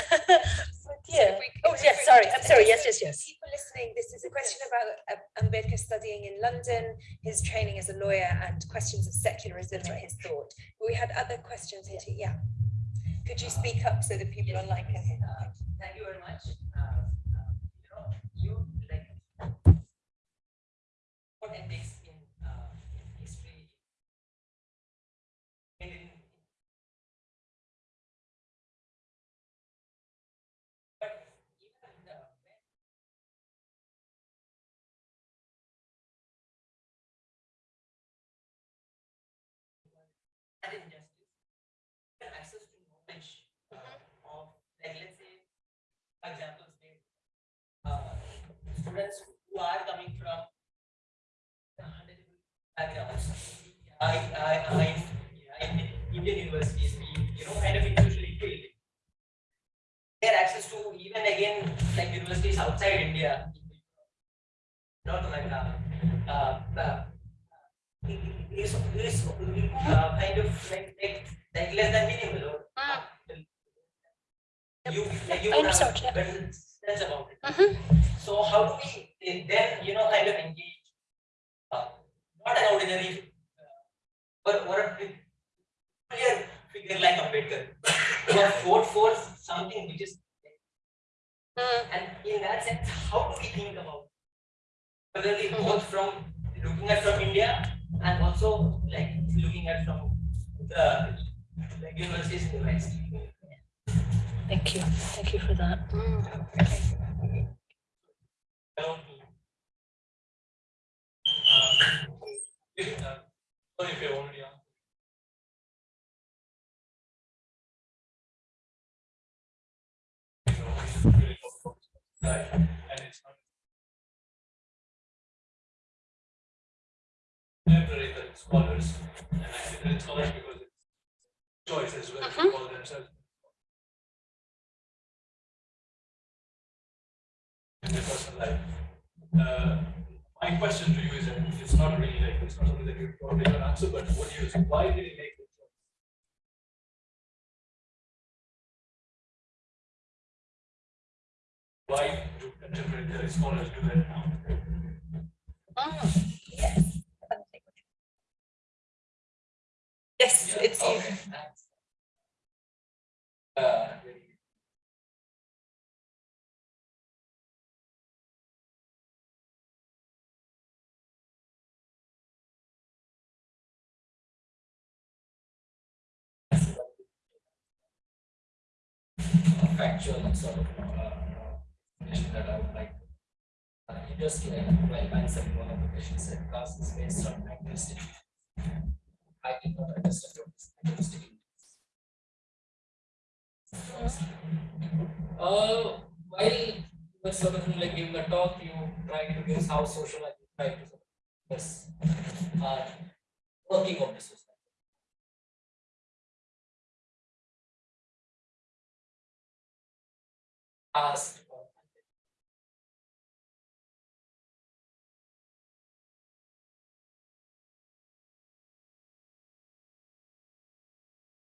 Yeah. If we- Oh, if yes, we- sorry. I'm sorry. Yes, so yes, yes. People listening, this is a question about uh, Ambedkar studying in London, his training as a lawyer and questions of secularism and his thought. We had other questions here too, yeah. Could you speak up so that people online can hear? Uh, Thank you very much. Uh, uh, You know, you like what ethics in uh, in history. and in- But even the when and injustice, even access to knowledge uh, of like let's say for example say uh, students who are coming from backgrounds I, I, I, in Indian universities we you know kind of individually filled their access to even again like universities outside India. North America uh, uh, is, is uh, kind of like, like, like less than minimal. Or uh, you like you would understand, yeah. sense about it. Mhm. So how do we eh, then you know kind of engage uh, not an ordinary uh, or, or a clear figure like Ambedkar who *coughs* have fought for something which is Mm. and in that sense how do we think about particularly Mhm. both from looking at from India and also like looking at from the like universities in the West. Thank you. Thank you for that. Mm. Hello. If, Sorry if you already answered. You know, it's really difficult, right? And it's not. Temporary scholars, and I say that it's because it's choice as well to call in their personal life. Uh, my question to you is, and it's not really like, it's not something that you probably can answer, but what do you, why did he make the choice? Why do contemporary scholars do that now? Mm. Yes. Yes, it's you. Okay, thanks. Uh, factual sort of uh, explanation that I would like uh, you just like, like answered one of the questions, said class is based on agnostic. I did not understand what is agnostic. Uh, while you were sort of like giving the talk, you tried to guess how social you try to guess uh, working of the society. Asked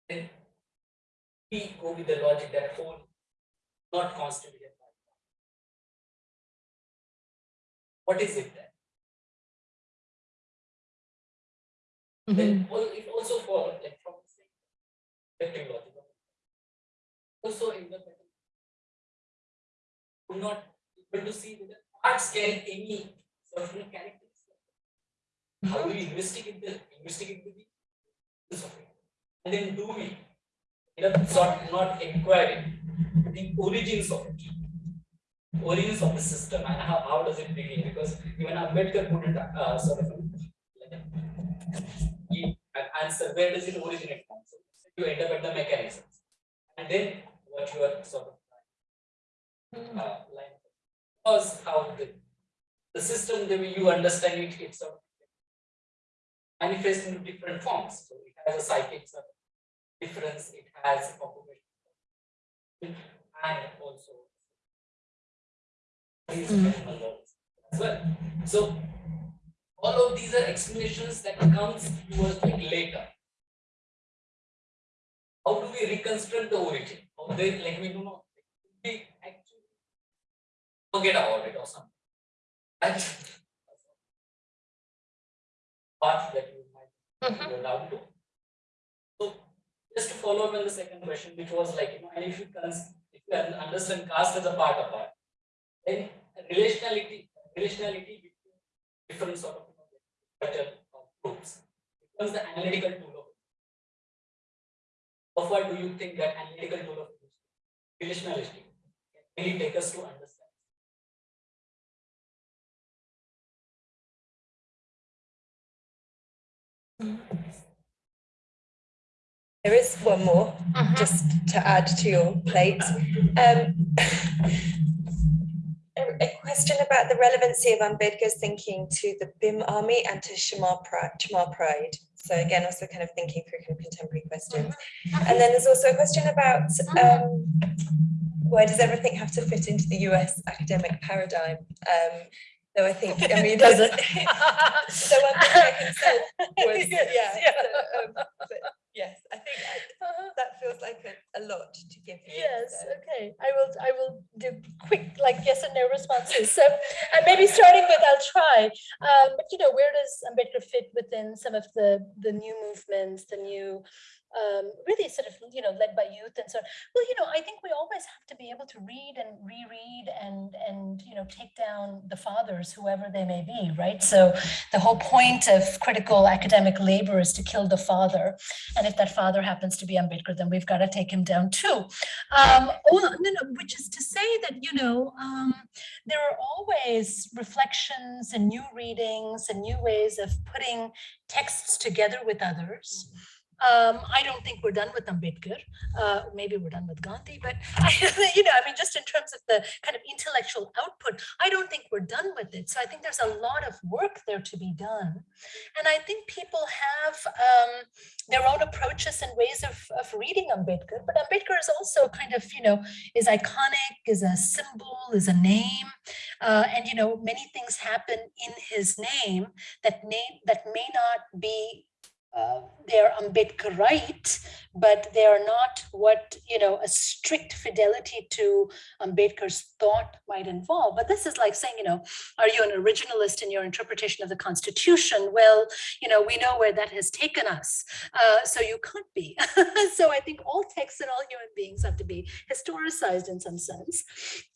then we go with the logic that whole not constituted by. What is it then? Mm-hmm. Then it also follows like from the same logic. Also in the we're not able to see whether parts carry any certain characteristics. How do we investigate the investigate the it? And then do we sort not inquiring the origins of it? Origins of the system and how, how does it begin? Because even Ambedkar couldn't uh, sort of give an answer where does it originate from? So you end up at the mechanisms. And then what you are sort of uh, was how the, the system the way you understand it, it's sort of manifests in different forms. So it has a psychic difference, it has a population and also laws as well. So all of these are explanations that comes to us like later. How do we reconstruct the origin? Or they like we do not forget about it or something. That's part that you might go down to. So just to follow up on the second question, which was like, you know, and if you can if you understand caste as a part of art, then relationality, relationality between different sort of culture or groups becomes the analytical tool of How far do you think that analytical tool of relationality can really take us to understand? There is one more, just to add to your plate. Um, a, a question about the relevancy of Ambedkar's thinking to the Bhim Army and to Chamar Pride. Chamar Pride. So again, also kind of thinking through kind of contemporary questions. And then there's also a question about um, where does everything have to fit into the US academic paradigm? Um, so I think, I mean, *laughs* Does it? *laughs* so Ambedkar himself *laughs* was, Yes, yeah. yeah. so, um, but yes, I think I- that feels like a, a lot to give you. Yes, so. okay, I will, I will do quick, like yes and no responses. So, and maybe starting with, I'll try. Um, but you know, where does Ambedkar fit within some of the, the new movements, the new, um, really sort of, you know, led by youth and so on. Well, you know, I think we always have to be able to read and reread and, and, you know, take down the fathers, whoever they may be, right? So the whole point of critical academic labor is to kill the father. And if that father happens to be Ambedkar, then we've got to take him down too. Um, well, no, no, which is to say that, you know, um, there are always reflections and new readings and new ways of putting texts together with others. Um, I don't think we're done with Ambedkar. Uh, maybe we're done with Gandhi, but I, *laughs* you know, I mean, just in terms of the kind of intellectual output, I don't think we're done with it. So I think there's a lot of work there to be done. And I think people have um, their own approaches and ways of, of reading Ambedkar, but Ambedkar is also kind of, you know, is iconic, is a symbol, is a name. Uh, and, you know, many things happen in his name that name that may not be uh, they're Ambedkarite, but they are not what, you know, a strict fidelity to Ambedkar's thought might involve. But this is like saying, you know, are you an originalist in your interpretation of the Constitution? Well, you know, we know where that has taken us. Uh, so you can't be. *laughs* so I think all texts and all human beings have to be historicized in some sense.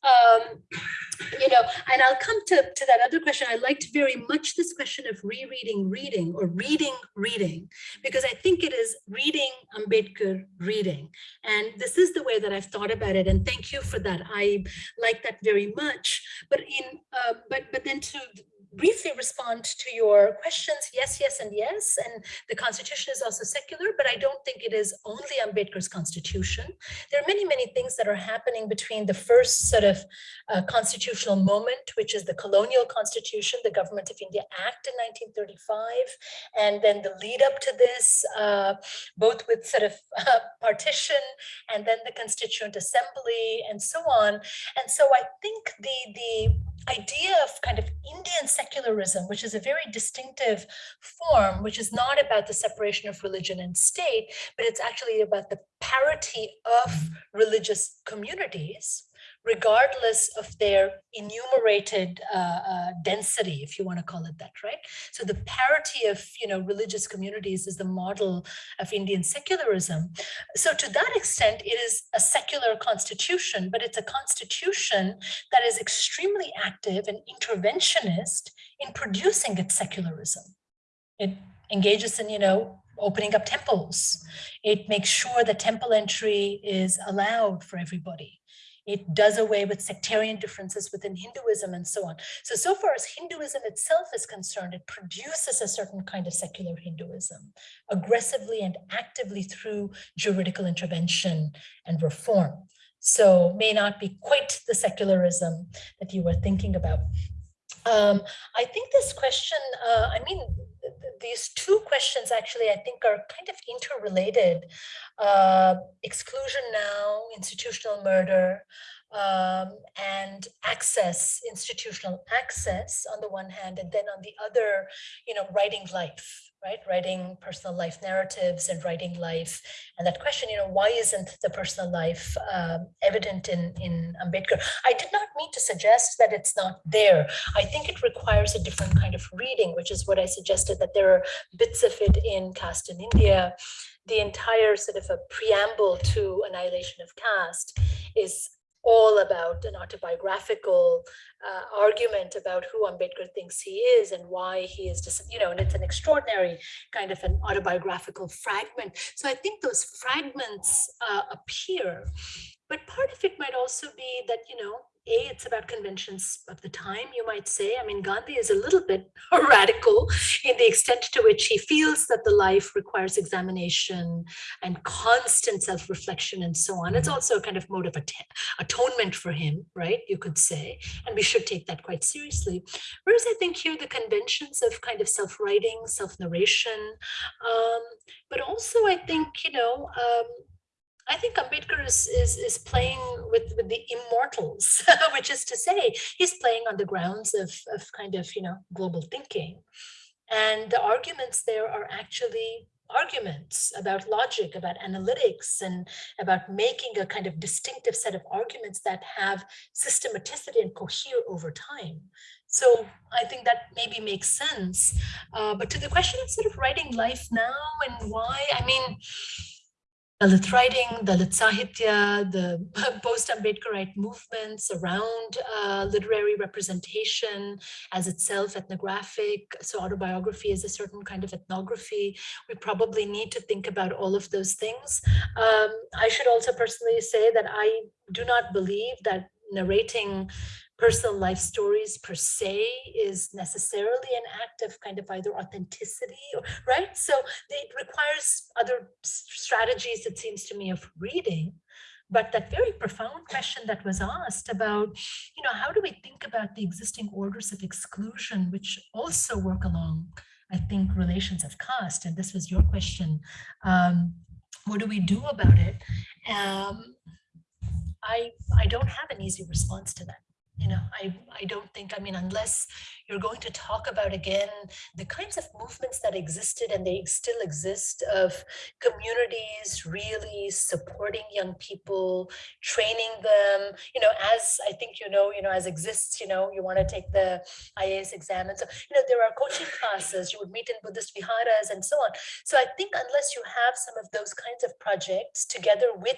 Um, you know, and I'll come to, to that other question. I liked very much this question of rereading reading or reading reading because I think it is reading Ambedkar reading. And this is the way that I've thought about it. And thank you for that. I like that very much. But in uh, but but then to briefly respond to your questions, yes, yes, and yes. And the constitution is also secular, but I don't think it is only Ambedkar's constitution. There are many, many things that are happening between the first sort of uh, constitutional moment, which is the colonial constitution, the Government of India Act in 1935, and then the lead up to this, uh, both with sort of uh, partition and then the Constituent Assembly and so on. And so I think the, the idea of kind of Indian secularism, which is a very distinctive form, which is not about the separation of religion and state, but it's actually about the parity of mm-hmm. religious communities regardless of their enumerated uh, uh, density, if you want to call it that, right? So the parity of, you know, religious communities is the model of Indian secularism. So to that extent, it is a secular constitution, but it's a constitution that is extremely active and interventionist in producing its secularism. It engages in, you know, opening up temples. It makes sure that temple entry is allowed for everybody. It does away with sectarian differences within Hinduism and so on. So, so far as Hinduism itself is concerned, it produces a certain kind of secular Hinduism aggressively and actively through juridical intervention and reform. So may not be quite the secularism that you were thinking about. Um, I think this question, uh, I mean, these two questions actually, I think are kind of interrelated. Uh, exclusion now, institutional murder, um, and access, institutional access on the one hand, and then on the other, you know, writing life right? Writing personal life narratives and writing life. And that question, you know, why isn't the personal life um, evident in, in Ambedkar? I did not mean to suggest that it's not there. I think it requires a different kind of reading, which is what I suggested, that there are bits of it in Caste in India. The entire sort of a preamble to Annihilation of Caste is all about an autobiographical uh, argument about who Ambedkar thinks he is and why he is just, you know, and it's an extraordinary kind of an autobiographical fragment. So I think those fragments uh, appear, but part of it might also be that, you know, a, it's about conventions of the time, you might say. I mean, Gandhi is a little bit *laughs* radical in the extent to which he feels that the life requires examination and constant self-reflection and so on. It's also a kind of mode of atonement for him, right? You could say, and we should take that quite seriously. Whereas I think here the conventions of kind of self-writing, self-narration, um, but also I think, you know, um, I think Ambedkar is, is, is playing with, with the immortals, *laughs* which is to say, he's playing on the grounds of, of kind of, you know, global thinking. And the arguments there are actually arguments about logic, about analytics, and about making a kind of distinctive set of arguments that have systematicity and cohere over time. So I think that maybe makes sense. Uh, but to the question of sort of writing life now and why, I mean, Dalit writing, Dalit Sahitya, the *laughs* post-Ambedkarite movements around uh, literary representation as itself ethnographic. So autobiography is a certain kind of ethnography. We probably need to think about all of those things. Um, I should also personally say that I do not believe that narrating personal life stories per se is necessarily an act of kind of either authenticity, or, right? So it requires other strategies, it seems to me, of reading. But that very profound question that was asked about, you know, how do we think about the existing orders of exclusion, which also work along, I think, relations of caste, and this was your question, um, what do we do about it? Um, I, I don't have an easy response to that you know, I, I don't think, I mean, unless you're going to talk about again the kinds of movements that existed and they still exist of communities really supporting young people, training them, you know, as I think, you know, you know, as exists, you know, you want to take the IAS exam. And so, you know, there are coaching classes, you would meet in Buddhist viharas and so on. So I think unless you have some of those kinds of projects together with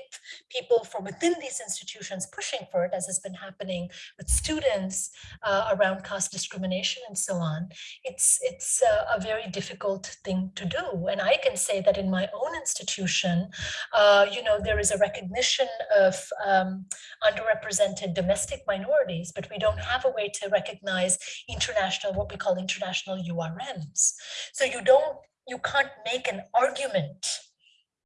people from within these institutions pushing for it, as has been happening with students uh, around caste discrimination and so on, it's it's a, a very difficult thing to do. And I can say that in my own institution, uh, you know, there is a recognition of um, underrepresented domestic minorities, but we don't have a way to recognize international, what we call international URMs. So you don't, you can't make an argument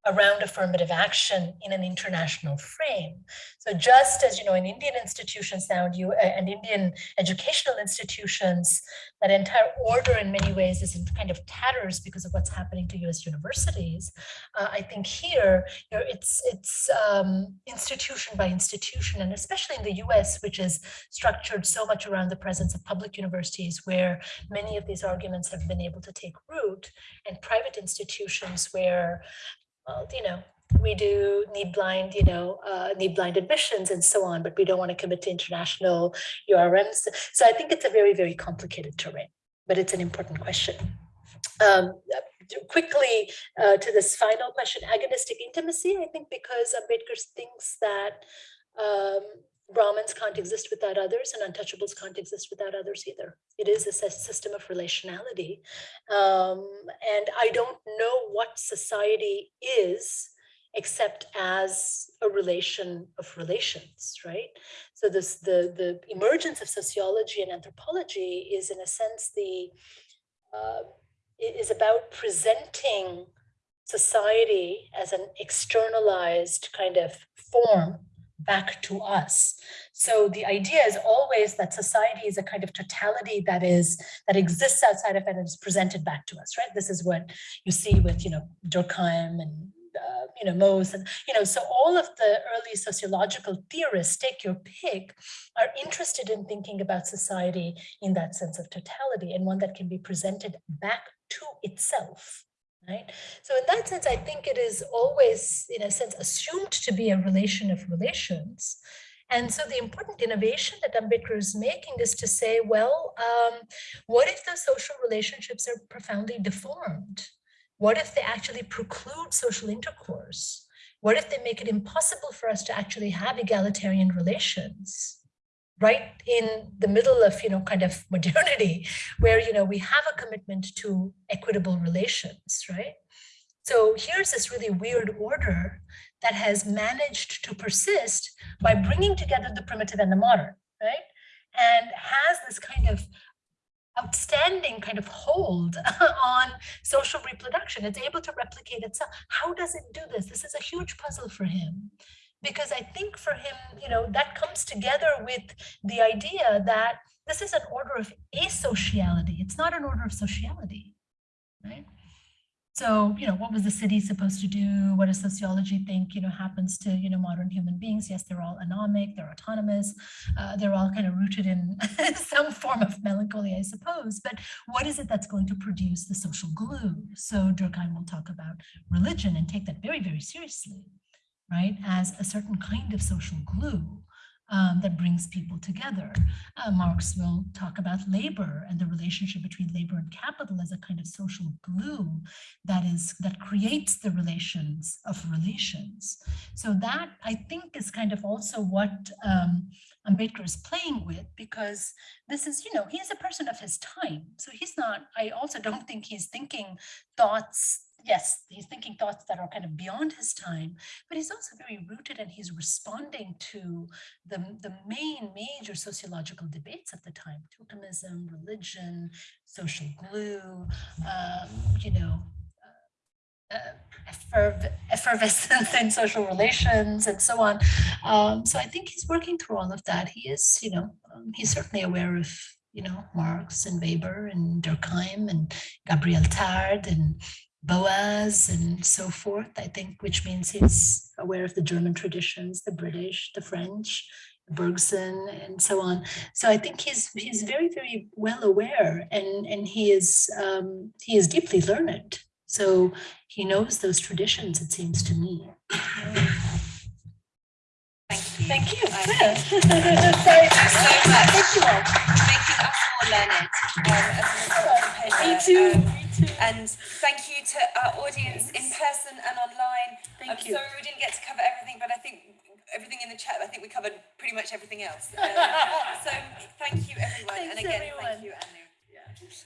around affirmative action in an international frame. So just as, you know, in Indian institutions now and you uh, and Indian educational institutions, that entire order in many ways is in kind of tatters because of what's happening to US universities. Uh, I think here, you know, it's, it's um, institution by institution, and especially in the US, which is structured so much around the presence of public universities where many of these arguments have been able to take root and private institutions where well, you know, we do need blind, you know, uh, need blind admissions and so on, but we don't want to commit to international URMs. So I think it's a very, very complicated terrain, but it's an important question. Um, quickly uh, to this final question, agonistic intimacy, I think because Ambedkar thinks that um, Brahmins can't exist without others and untouchables can't exist without others either. It is a system of relationality. Um, and I don't know what society is except as a relation of relations, right? So this the, the emergence of sociology and anthropology is in a sense the, uh, is about presenting society as an externalized kind of form back to us. So the idea is always that society is a kind of totality that is that exists outside of it and is presented back to us, right? This is what you see with, you know, Durkheim and uh, you know, Mauss, and you know, so all of the early sociological theorists, take your pick, are interested in thinking about society in that sense of totality and one that can be presented back to itself right? So in that sense, I think it is always, in a sense, assumed to be a relation of relations. And so the important innovation that Ambedkar is making is to say, well, um, what if the social relationships are profoundly deformed? What if they actually preclude social intercourse? What if they make it impossible for us to actually have egalitarian relations? Right in the middle of, you know, kind of *laughs* modernity, where, you know, we have a commitment to equitable relations, right? So here's this really weird order that has managed to persist by bringing together the primitive and the modern, right? And has this kind of outstanding kind of hold *laughs* on social reproduction. It's able to replicate itself. How does it do this? This is a huge puzzle for him because I think for him, you know, that comes together with the idea that this is an order of asociality. It's not an order of sociality, right? So, you know, what was the city supposed to do? What does sociology think, you know, happens to, you know, modern human beings? Yes, they're all anomic, they're autonomous, uh, they're all kind of rooted in *laughs* some form of melancholy, I suppose. But what is it that's going to produce the social glue? So Durkheim will talk about religion and take that very, very seriously right, as a certain kind of social glue um, that brings people together. Uh, Marx will talk about labor and the relationship between labor and capital as a kind of social glue that is that creates the relations of relations. So that I think is kind of also what um, Ambedkar is playing with because this is, you know, he's a person of his time. So he's not, I also don't think he's thinking thoughts yes, he's thinking thoughts that are kind of beyond his time, but he's also very rooted and he's responding to the, the main major sociological debates of the time, totemism, religion, social glue, um, you know, uh, efferv effervescence *laughs* in social relations and so on. Um, so I think he's working through all of that. He is, you know, um, he's certainly aware of you know, Marx and Weber and Durkheim and Gabriel Tarde and Boas and so forth, I think, which means he's aware of the German traditions, the British, the French, Bergson, and so on. So I think he's he's very, very well aware and, and he is um, he is deeply learned. So he knows those traditions, it seems to me. Thank you. Thank you. Yeah. think- *laughs* Thank you so much. Thank you all. Making us more learned. um, as a result of the Me too, Um. And thank you to our audience in person and online. I'm Thank you. sorry we didn't get to cover everything, but I think everything in the chat, I think we covered pretty much everything else. *laughs* Um, so thank you everyone, and again everyone. thank you Anu.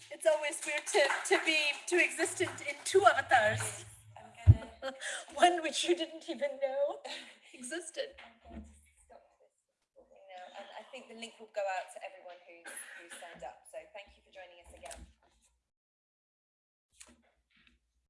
It's always weird to, to be, to exist in, in two avatars, I'm gonna *laughs* one which you didn't even know *laughs* existed. I'm going to stop this now, I think the link will go out to everyone who, who's signed up. So